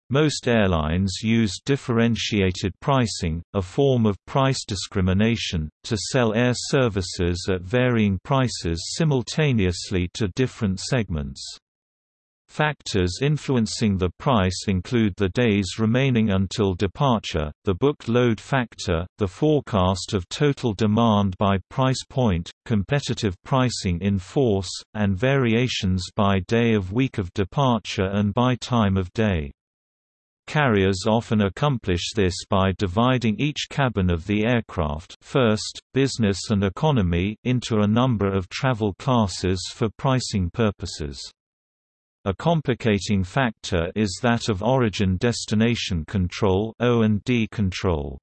Most airlines use differentiated pricing, a form of price discrimination, to sell air services at varying prices simultaneously to different segments. Factors influencing the price include the days remaining until departure, the booked load factor, the forecast of total demand by price point, competitive pricing in force, and variations by day of week of departure and by time of day. Carriers often accomplish this by dividing each cabin of the aircraft first, business and economy into a number of travel classes for pricing purposes. A complicating factor is that of origin-destination control (O&D control).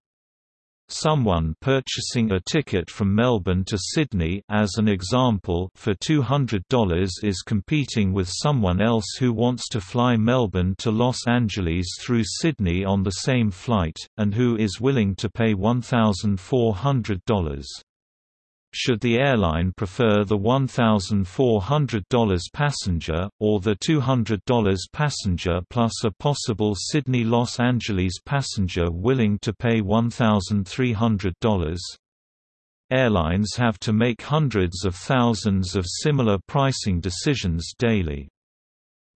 Someone purchasing a ticket from Melbourne to Sydney as an example for $200 is competing with someone else who wants to fly Melbourne to Los Angeles through Sydney on the same flight, and who is willing to pay $1,400. Should the airline prefer the $1,400 passenger, or the $200 passenger plus a possible Sydney-Los Angeles passenger willing to pay $1,300? Airlines have to make hundreds of thousands of similar pricing decisions daily.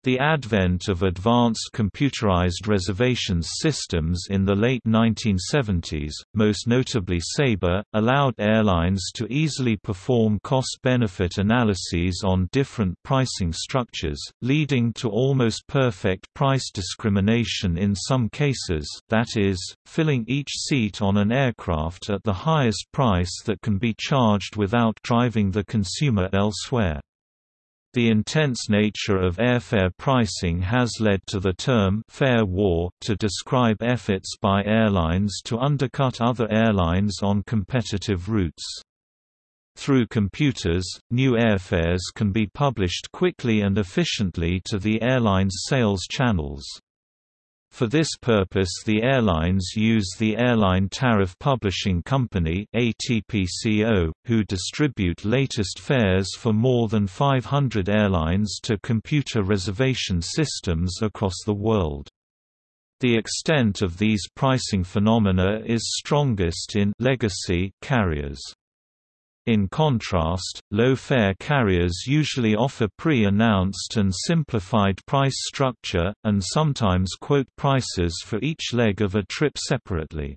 The advent of advanced computerized reservations systems in the late 1970s, most notably Sabre, allowed airlines to easily perform cost-benefit analyses on different pricing structures, leading to almost perfect price discrimination in some cases that is, filling each seat on an aircraft at the highest price that can be charged without driving the consumer elsewhere. The intense nature of airfare pricing has led to the term «fare war» to describe efforts by airlines to undercut other airlines on competitive routes. Through computers, new airfares can be published quickly and efficiently to the airline's sales channels. For this purpose the airlines use the Airline Tariff Publishing Company ATPCO, who distribute latest fares for more than 500 airlines to computer reservation systems across the world. The extent of these pricing phenomena is strongest in legacy carriers. In contrast, low-fare carriers usually offer pre-announced and simplified price structure, and sometimes quote prices for each leg of a trip separately.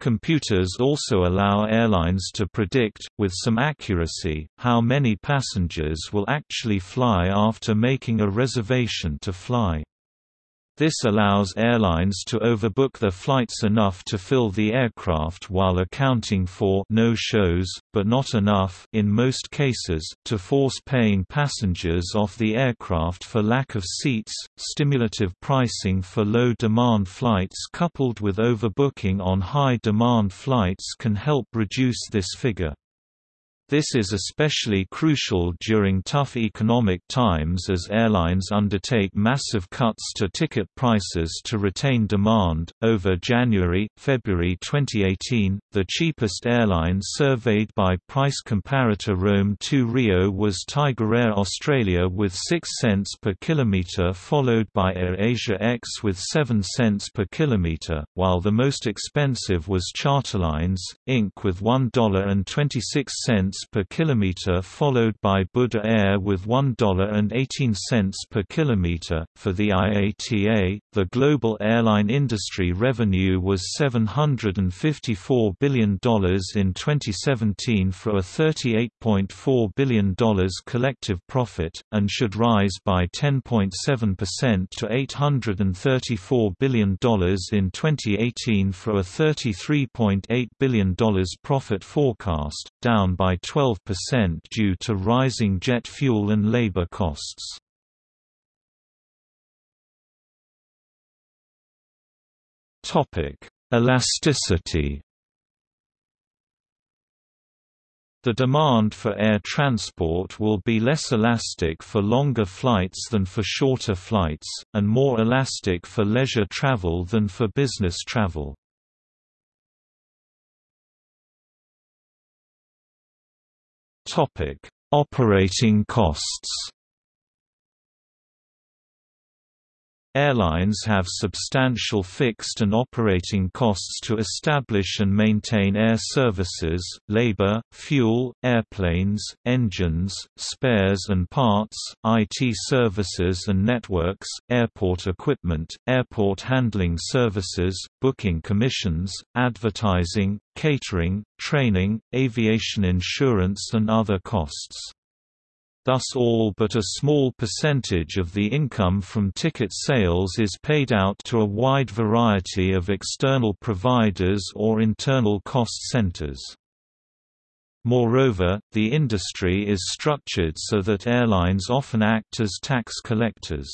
Computers also allow airlines to predict, with some accuracy, how many passengers will actually fly after making a reservation to fly. This allows airlines to overbook their flights enough to fill the aircraft while accounting for no-shows, but not enough in most cases, to force paying passengers off the aircraft for lack of seats. Stimulative pricing for low-demand flights coupled with overbooking on high-demand flights can help reduce this figure. This is especially crucial during tough economic times as airlines undertake massive cuts to ticket prices to retain demand. Over January February 2018, the cheapest airline surveyed by price comparator Rome to Rio was Tiger Air Australia with 6 cents per kilometre, followed by AirAsia X with 7 cents per kilometre, while the most expensive was Charterlines, Inc. with $1.26 per kilometer followed by Buddha Air with $1.18 per kilometer. For the IATA, the global airline industry revenue was $754 billion in 2017 for a $38.4 billion collective profit, and should rise by 10.7% to $834 billion in 2018 for a $33.8 billion profit forecast, down by 12% due to rising jet fuel and labor costs. Elasticity The demand for air transport will be less elastic for longer flights than for shorter flights, and more elastic for leisure travel than for business travel. Topic: Operating costs. Airlines have substantial fixed and operating costs to establish and maintain air services, labor, fuel, airplanes, engines, spares and parts, IT services and networks, airport equipment, airport handling services, booking commissions, advertising, catering, training, aviation insurance and other costs thus all but a small percentage of the income from ticket sales is paid out to a wide variety of external providers or internal cost centers. Moreover, the industry is structured so that airlines often act as tax collectors.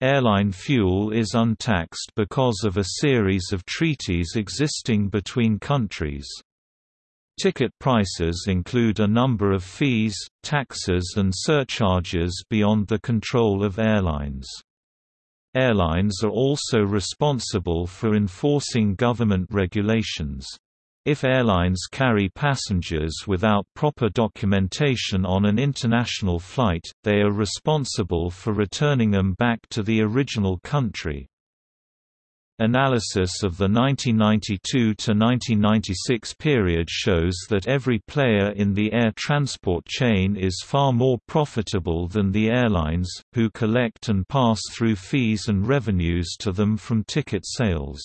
Airline fuel is untaxed because of a series of treaties existing between countries. Ticket prices include a number of fees, taxes and surcharges beyond the control of airlines. Airlines are also responsible for enforcing government regulations. If airlines carry passengers without proper documentation on an international flight, they are responsible for returning them back to the original country. Analysis of the 1992–1996 period shows that every player in the air transport chain is far more profitable than the airlines, who collect and pass through fees and revenues to them from ticket sales.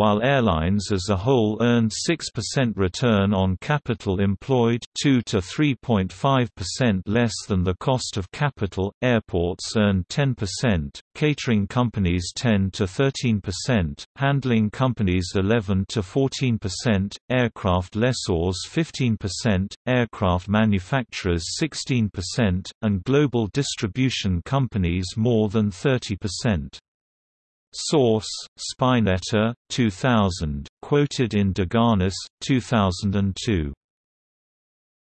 While airlines as a whole earned 6% return on capital employed 2 to 3.5% less than the cost of capital, airports earned 10%, catering companies 10 to 13%, handling companies 11 to 14%, aircraft lessors 15%, aircraft manufacturers 16%, and global distribution companies more than 30%. Source: Spinetta, 2000, quoted in Doganis, 2002.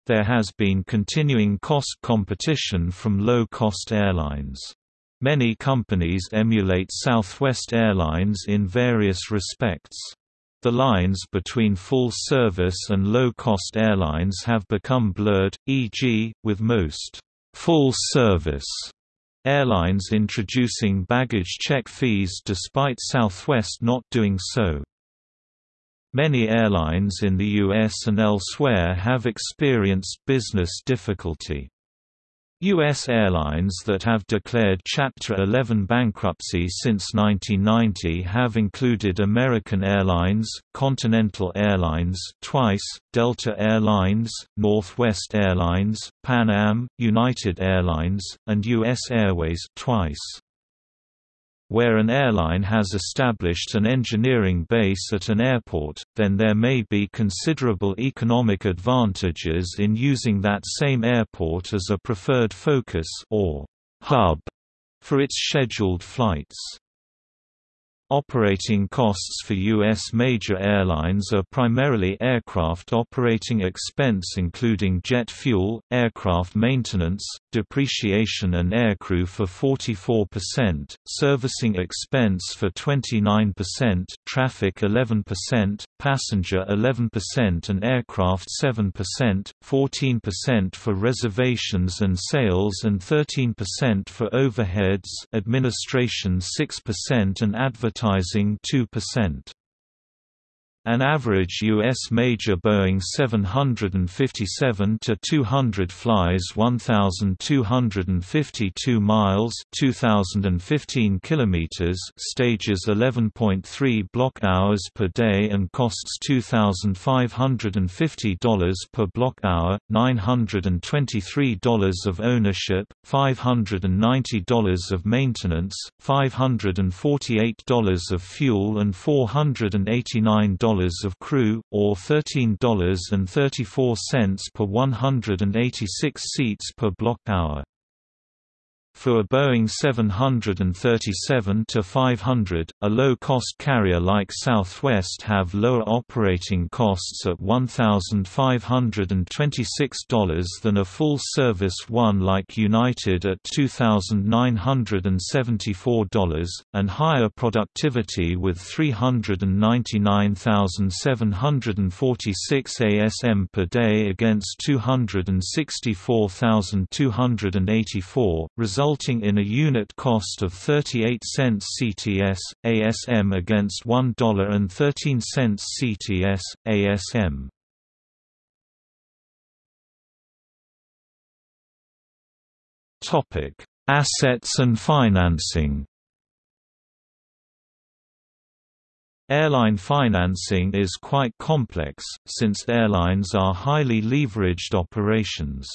There has been continuing cost competition from low-cost airlines. Many companies emulate Southwest Airlines in various respects. The lines between full-service and low-cost airlines have become blurred, e.g., with most full-service Airlines introducing baggage check fees despite Southwest not doing so. Many airlines in the US and elsewhere have experienced business difficulty. U.S. airlines that have declared Chapter 11 bankruptcy since 1990 have included American Airlines, Continental Airlines twice, Delta Air Lines, Northwest Airlines, Pan Am, United Airlines, and U.S. Airways twice. Where an airline has established an engineering base at an airport, then there may be considerable economic advantages in using that same airport as a preferred focus or hub for its scheduled flights. Operating costs for U.S. major airlines are primarily aircraft operating expense including jet fuel, aircraft maintenance, depreciation and aircrew for 44%, servicing expense for 29%, traffic 11%, passenger 11% and aircraft 7%, 14% for reservations and sales and 13% for overheads administration 6% and advertising 2%. An average U.S. major Boeing 757-200 flies 1,252 miles 2,015 kilometers stages 11.3 block hours per day and costs $2,550 per block hour, $923 of ownership, $590 of maintenance, $548 of fuel and $489 of crew, or $13.34 per 186 seats per block hour. For a Boeing 737-500, a low-cost carrier like Southwest have lower operating costs at $1,526 than a full-service one like United at $2,974, and higher productivity with 399,746 ASM per day against 264,284, resulting resulting in a unit cost of 38 cents CTS, ASM against $1.13 CTS, ASM. Topic: Assets and financing. Airline financing is quite complex, since airlines are highly leveraged operations.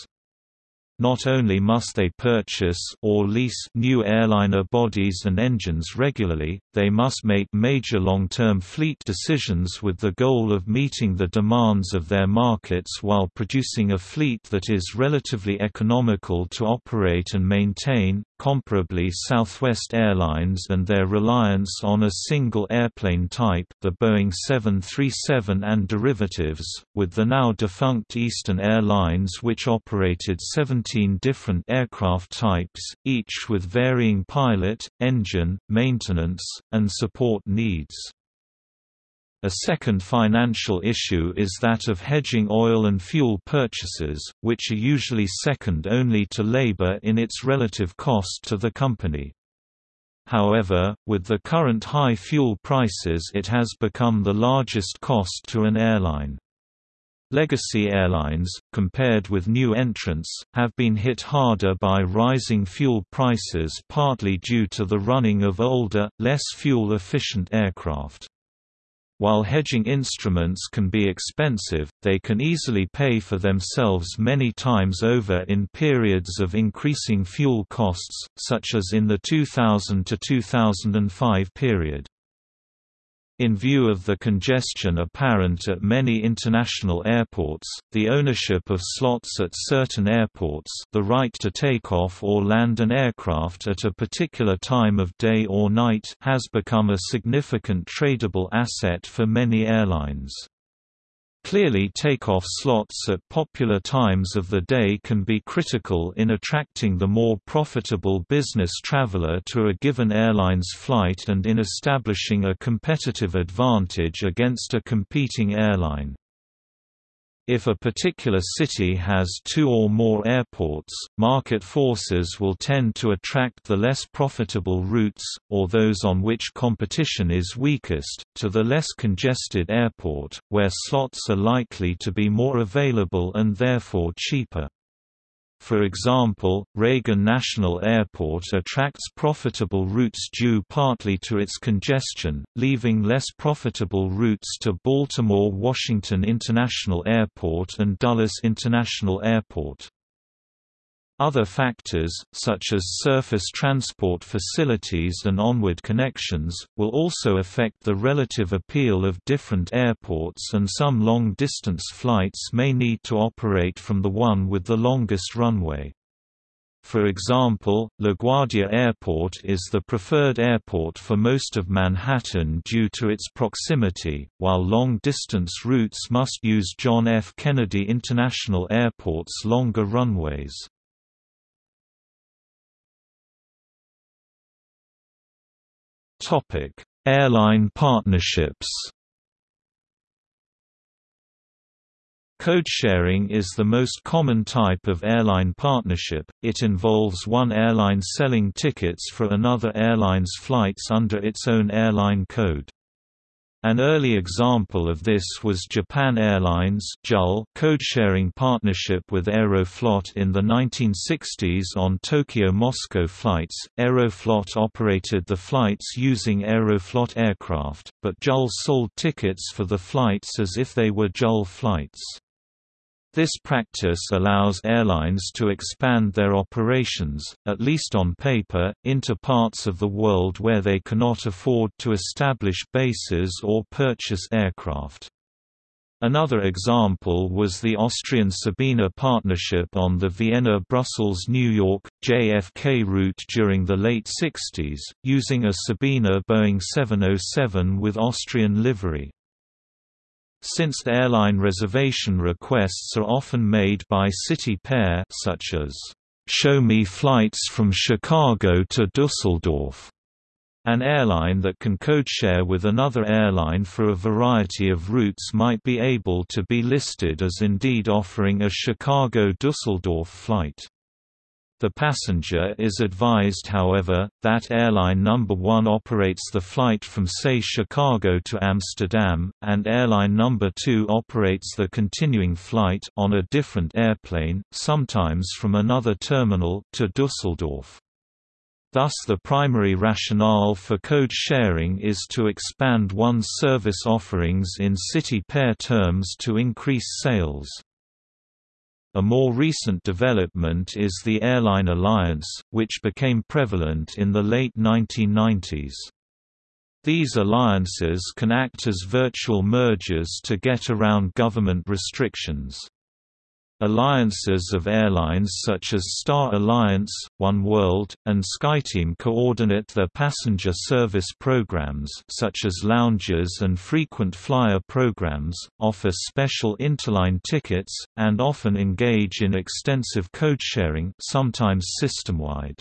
Not only must they purchase or lease new airliner bodies and engines regularly, they must make major long-term fleet decisions with the goal of meeting the demands of their markets while producing a fleet that is relatively economical to operate and maintain. Comparably Southwest Airlines and their reliance on a single airplane type the Boeing 737 and derivatives, with the now defunct Eastern Airlines which operated 17 different aircraft types, each with varying pilot, engine, maintenance, and support needs. A second financial issue is that of hedging oil and fuel purchases, which are usually second only to labor in its relative cost to the company. However, with the current high fuel prices it has become the largest cost to an airline. Legacy airlines, compared with new entrants, have been hit harder by rising fuel prices partly due to the running of older, less fuel-efficient aircraft. While hedging instruments can be expensive, they can easily pay for themselves many times over in periods of increasing fuel costs, such as in the 2000 to 2005 period. In view of the congestion apparent at many international airports, the ownership of slots at certain airports the right to take off or land an aircraft at a particular time of day or night has become a significant tradable asset for many airlines. Clearly takeoff slots at popular times of the day can be critical in attracting the more profitable business traveler to a given airline's flight and in establishing a competitive advantage against a competing airline. If a particular city has two or more airports, market forces will tend to attract the less profitable routes, or those on which competition is weakest, to the less congested airport, where slots are likely to be more available and therefore cheaper. For example, Reagan National Airport attracts profitable routes due partly to its congestion, leaving less profitable routes to Baltimore-Washington International Airport and Dulles International Airport. Other factors, such as surface transport facilities and onward connections, will also affect the relative appeal of different airports and some long-distance flights may need to operate from the one with the longest runway. For example, LaGuardia Airport is the preferred airport for most of Manhattan due to its proximity, while long-distance routes must use John F. Kennedy International Airport's longer runways. Topic: Airline partnerships. Code-sharing is the most common type of airline partnership, it involves one airline selling tickets for another airline's flights under its own airline code. An early example of this was Japan Airlines code-sharing partnership with Aeroflot in the 1960s on Tokyo-Moscow flights. Aeroflot operated the flights using Aeroflot aircraft, but JAL sold tickets for the flights as if they were JAL flights. This practice allows airlines to expand their operations, at least on paper, into parts of the world where they cannot afford to establish bases or purchase aircraft. Another example was the Austrian Sabena partnership on the Vienna-Brussels-New York, JFK route during the late 60s, using a Sabena Boeing 707 with Austrian livery. Since airline reservation requests are often made by city pair such as, "'Show me flights from Chicago to Dusseldorf' An airline that can codeshare with another airline for a variety of routes might be able to be listed as indeed offering a Chicago-Dusseldorf flight. The passenger is advised however, that airline number 1 operates the flight from say Chicago to Amsterdam, and airline number 2 operates the continuing flight on a different airplane, sometimes from another terminal, to Dusseldorf. Thus the primary rationale for code sharing is to expand one's service offerings in city pair terms to increase sales. A more recent development is the Airline Alliance, which became prevalent in the late 1990s. These alliances can act as virtual mergers to get around government restrictions. Alliances of airlines such as Star Alliance, Oneworld, and SkyTeam coordinate their passenger service programs such as lounges and frequent flyer programs, offer special interline tickets, and often engage in extensive code-sharing sometimes system-wide.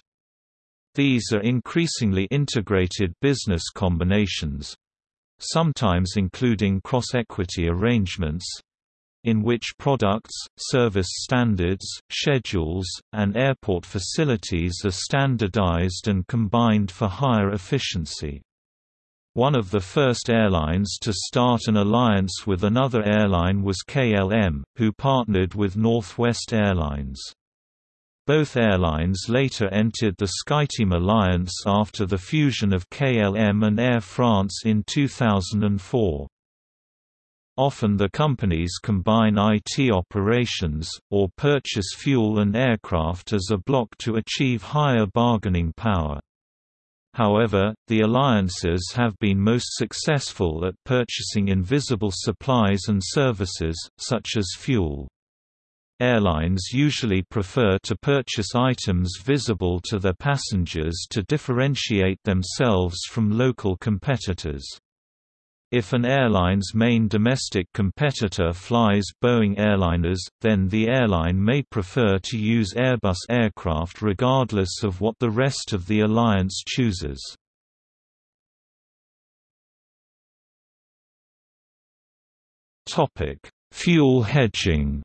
These are increasingly integrated business combinations, sometimes including cross-equity arrangements, in which products, service standards, schedules, and airport facilities are standardized and combined for higher efficiency. One of the first airlines to start an alliance with another airline was KLM, who partnered with Northwest Airlines. Both airlines later entered the SkyTeam alliance after the fusion of KLM and Air France in 2004. Often the companies combine IT operations, or purchase fuel and aircraft as a block to achieve higher bargaining power. However, the alliances have been most successful at purchasing invisible supplies and services, such as fuel. Airlines usually prefer to purchase items visible to their passengers to differentiate themselves from local competitors. If an airline's main domestic competitor flies Boeing airliners, then the airline may prefer to use Airbus aircraft regardless of what the rest of the alliance chooses. Fuel hedging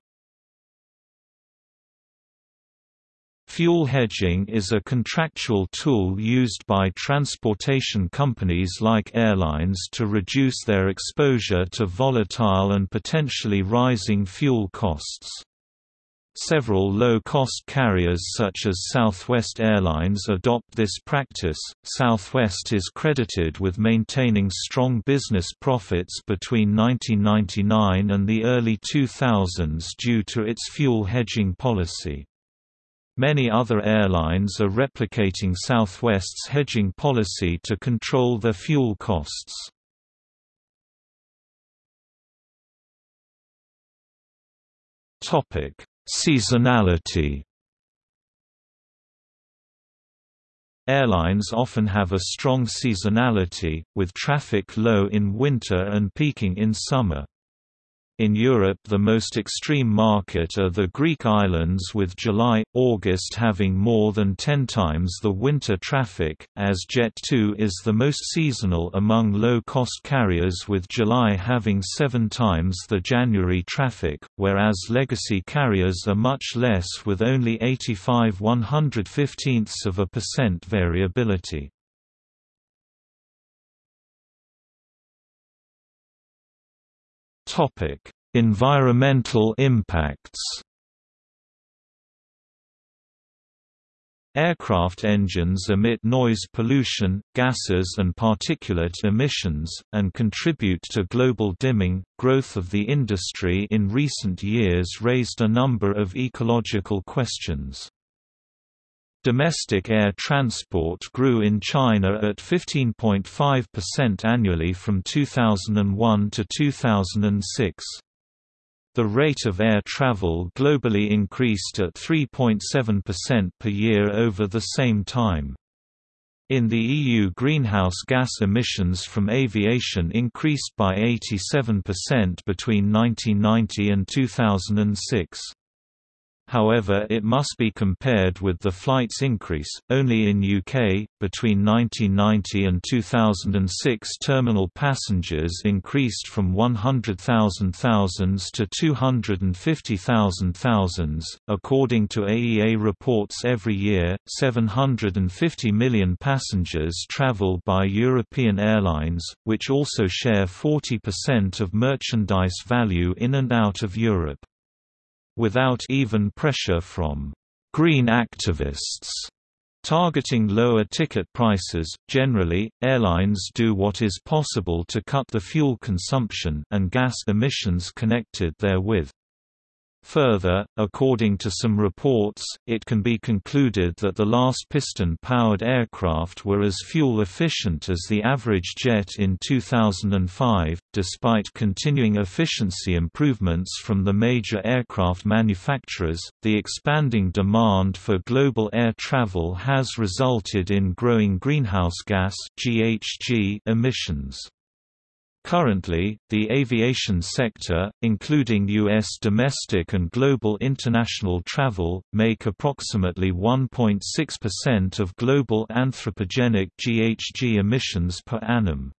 Fuel hedging is a contractual tool used by transportation companies like airlines to reduce their exposure to volatile and potentially rising fuel costs. Several low-cost carriers such as Southwest Airlines adopt this practice. Southwest is credited with maintaining strong business profits between 1999 and the early 2000s due to its fuel hedging policy. Many other airlines are replicating Southwest's hedging policy to control their fuel costs. Topic: Seasonality Airlines often have a strong seasonality, with traffic low in winter and peaking in summer. In Europe the most extreme market are the Greek islands with July-August having more than 10 times the winter traffic, as Jet2 is the most seasonal among low-cost carriers with July having 7 times the January traffic, whereas legacy carriers are much less with only 85 115 of a percent variability. Topic: Environmental impacts. Aircraft engines emit noise pollution, gases and particulate emissions, and contribute to global dimming. Growth of the industry in recent years raised a number of ecological questions. Domestic air transport grew in China at 15.5% annually from 2001 to 2006. The rate of air travel globally increased at 3.7% per year over the same time. In the EU greenhouse gas emissions from aviation increased by 87% between 1990 and 2006. However it must be compared with the flight's increase, only in UK, between 1990 and 2006 terminal passengers increased from 100,000 thousands to 250,000 thousands. According to AEA reports every year, 750 million passengers travel by European airlines, which also share 40% of merchandise value in and out of Europe without even pressure from green activists targeting lower ticket prices. Generally, airlines do what is possible to cut the fuel consumption and gas emissions connected therewith. Further, according to some reports, it can be concluded that the last piston-powered aircraft were as fuel-efficient as the average jet in 2005. Despite continuing efficiency improvements from the major aircraft manufacturers, the expanding demand for global air travel has resulted in growing greenhouse gas (GHG) emissions. Currently, the aviation sector, including U.S. domestic and global international travel, make approximately 1.6% of global anthropogenic GHG emissions per annum.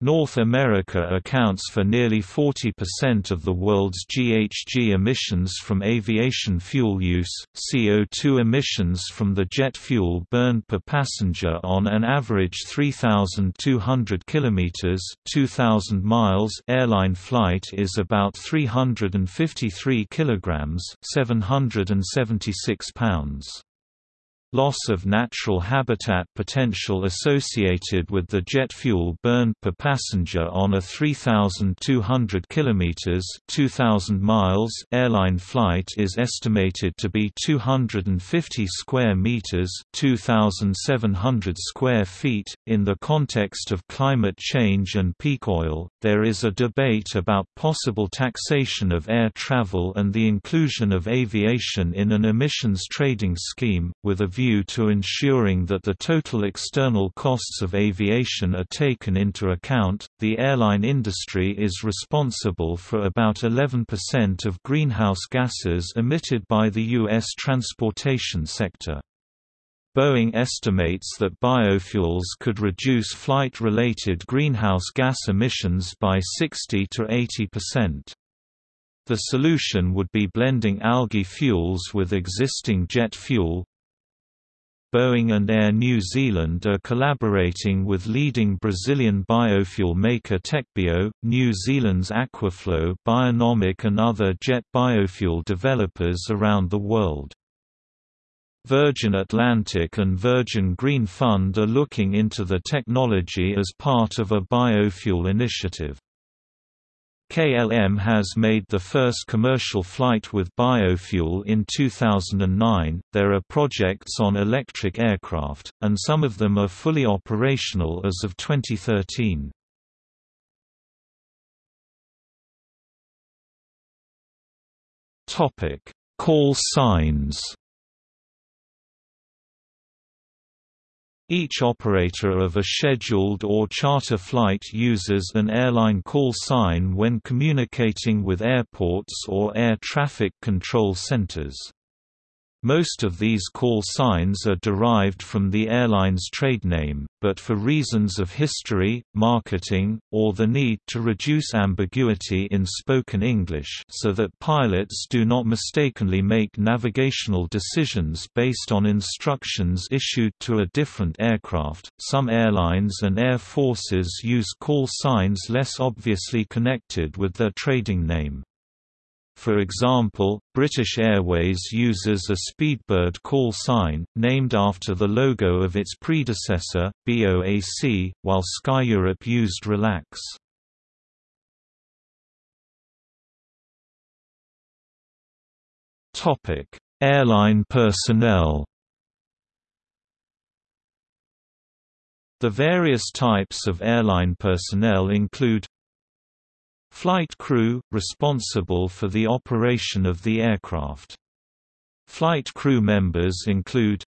North America accounts for nearly 40% of the world's GHG emissions from aviation fuel use. CO2 emissions from the jet fuel burned per passenger on an average 3,200 kilometers (2,000 miles) airline flight is about 353 kilograms (776 pounds). Loss of natural habitat potential associated with the jet fuel burned per passenger on a 3,200 km 2,000 miles airline flight is estimated to be 250 square meters 2,700 square feet. In the context of climate change and peak oil, there is a debate about possible taxation of air travel and the inclusion of aviation in an emissions trading scheme, with a view to ensuring that the total external costs of aviation are taken into account. The airline industry is responsible for about 11% of greenhouse gases emitted by the U.S. transportation sector. Boeing estimates that biofuels could reduce flight-related greenhouse gas emissions by 60 to 80 percent. The solution would be blending algae fuels with existing jet fuel, Boeing and Air New Zealand are collaborating with leading Brazilian biofuel maker Tecbio, New Zealand's Aquaflow Bionomic and other jet biofuel developers around the world. Virgin Atlantic and Virgin Green Fund are looking into the technology as part of a biofuel initiative. KLM has made the first commercial flight with biofuel in 2009. There are projects on electric aircraft, and some of them are fully operational as of 2013. Topic: Call signs. Each operator of a scheduled or charter flight uses an airline call sign when communicating with airports or air traffic control centers. Most of these call signs are derived from the airline's trade name, but for reasons of history, marketing, or the need to reduce ambiguity in spoken English so that pilots do not mistakenly make navigational decisions based on instructions issued to a different aircraft, some airlines and air forces use call signs less obviously connected with their trading name. For example, British Airways uses a Speedbird call sign, named after the logo of its predecessor, BOAC, while SkyEurope used Relax. Airline personnel The various types of airline personnel include Flight crew – responsible for the operation of the aircraft. Flight crew members include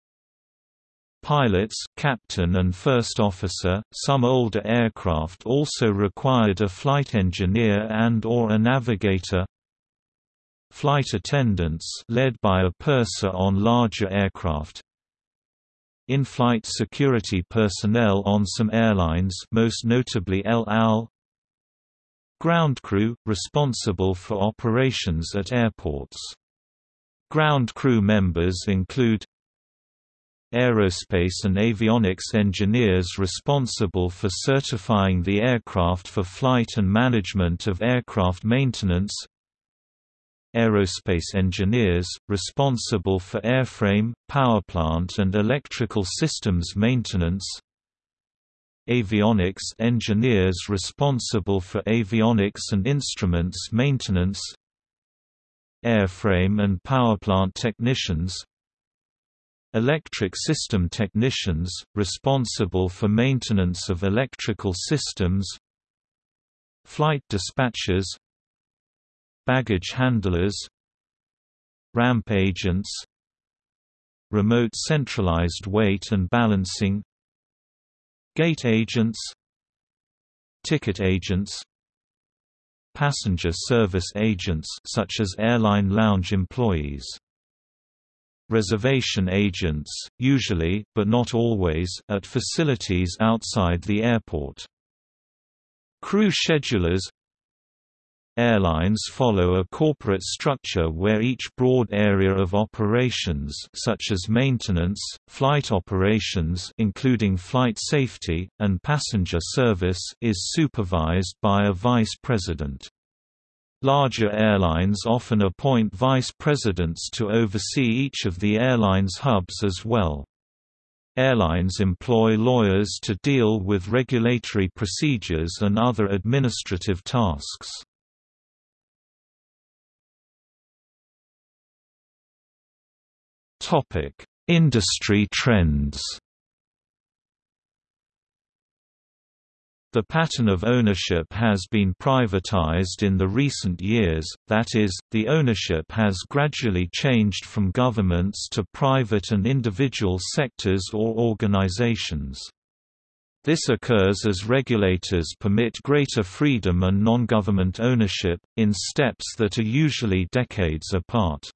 Pilots, captain and first officer. Some older aircraft also required a flight engineer and or a navigator. Flight attendants led by a purser on larger aircraft. In-flight security personnel on some airlines, most notably El Al, Ground crew, responsible for operations at airports. Ground crew members include Aerospace and avionics engineers responsible for certifying the aircraft for flight and management of aircraft maintenance Aerospace engineers, responsible for airframe, powerplant and electrical systems maintenance Avionics engineers responsible for avionics and instruments maintenance Airframe and powerplant technicians Electric system technicians, responsible for maintenance of electrical systems Flight dispatchers Baggage handlers Ramp agents Remote centralized weight and balancing Gate agents Ticket agents Passenger service agents such as airline lounge employees Reservation agents, usually, but not always, at facilities outside the airport. Crew schedulers Airlines follow a corporate structure where each broad area of operations such as maintenance, flight operations including flight safety, and passenger service is supervised by a vice president. Larger airlines often appoint vice presidents to oversee each of the airline's hubs as well. Airlines employ lawyers to deal with regulatory procedures and other administrative tasks. Topic: Industry trends. The pattern of ownership has been privatized in the recent years, that is, the ownership has gradually changed from governments to private and individual sectors or organizations. This occurs as regulators permit greater freedom and non-government ownership, in steps that are usually decades apart.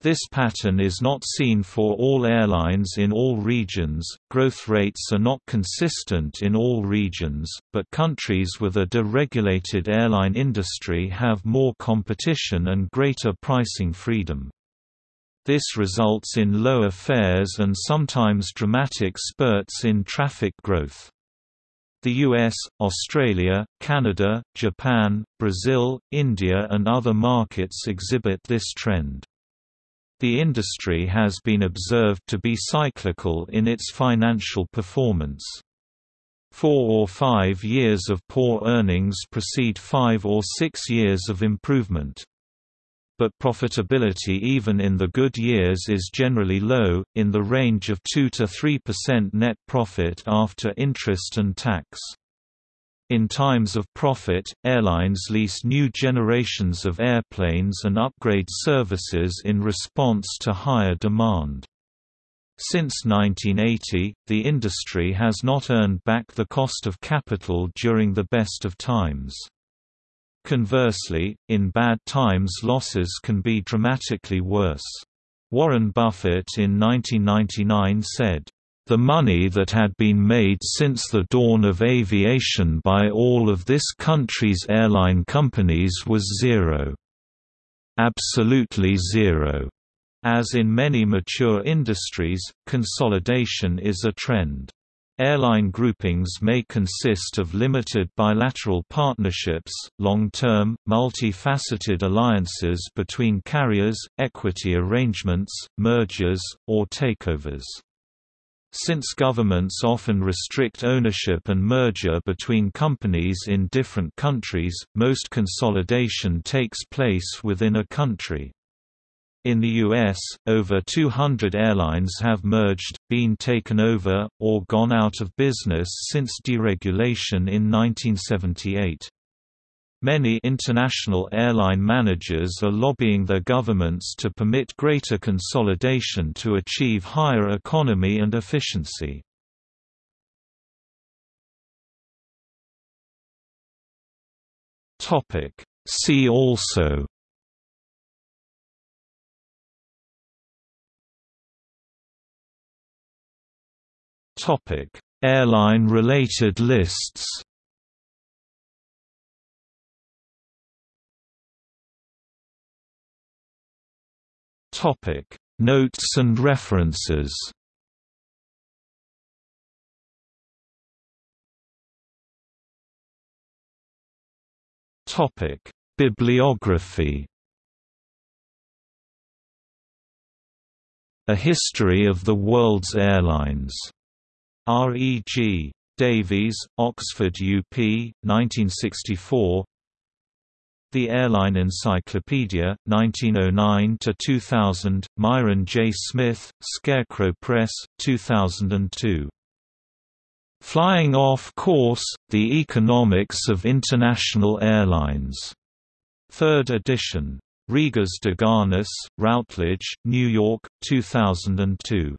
This pattern is not seen for all airlines in all regions, growth rates are not consistent in all regions, but countries with a deregulated airline industry have more competition and greater pricing freedom. This results in lower fares and sometimes dramatic spurts in traffic growth. The US, Australia, Canada, Japan, Brazil, India and other markets exhibit this trend. The industry has been observed to be cyclical in its financial performance. Four or five years of poor earnings precede five or six years of improvement. But profitability even in the good years is generally low, in the range of 2–3% net profit after interest and tax. In times of profit, airlines lease new generations of airplanes and upgrade services in response to higher demand. Since 1980, the industry has not earned back the cost of capital during the best of times. Conversely, in bad times losses can be dramatically worse. Warren Buffett in 1999 said, the money that had been made since the dawn of aviation by all of this country's airline companies was zero. Absolutely zero. As in many mature industries, consolidation is a trend. Airline groupings may consist of limited bilateral partnerships, long-term, multi-faceted alliances between carriers, equity arrangements, mergers, or takeovers. Since governments often restrict ownership and merger between companies in different countries, most consolidation takes place within a country. In the U.S., over 200 airlines have merged, been taken over, or gone out of business since deregulation in 1978. Many international airline managers are lobbying their governments to permit greater consolidation to achieve higher economy and efficiency. See also Airline-related lists Topic: Notes and references. Topic: Bibliography. A History of the World's Airlines. R. E. G. Davies, Oxford UP, 1964 the Airline Encyclopedia, 1909–2000, Myron J. Smith, Scarecrow Press, 2002. Flying Off Course, The Economics of International Airlines. Third edition. Rigas Doganis, Routledge, New York, 2002.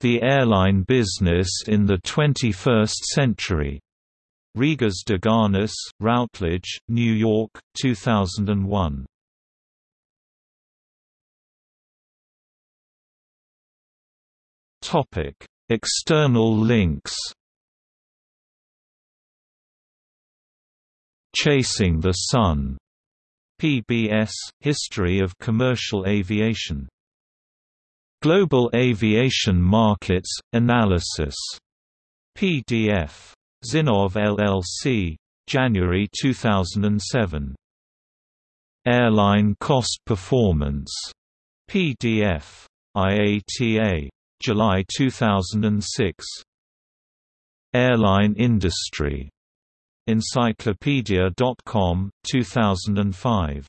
The Airline Business in the Twenty-First Century. Rigas Doganis, Routledge, New York, 2001. Topic: External links. Chasing the Sun. PBS History of Commercial Aviation. Global Aviation Markets Analysis. PDF Zinnov LLC. January 2007. Airline Cost Performance. PDF. IATA July 2006. Airline industry. Encyclopedia.com, 2005.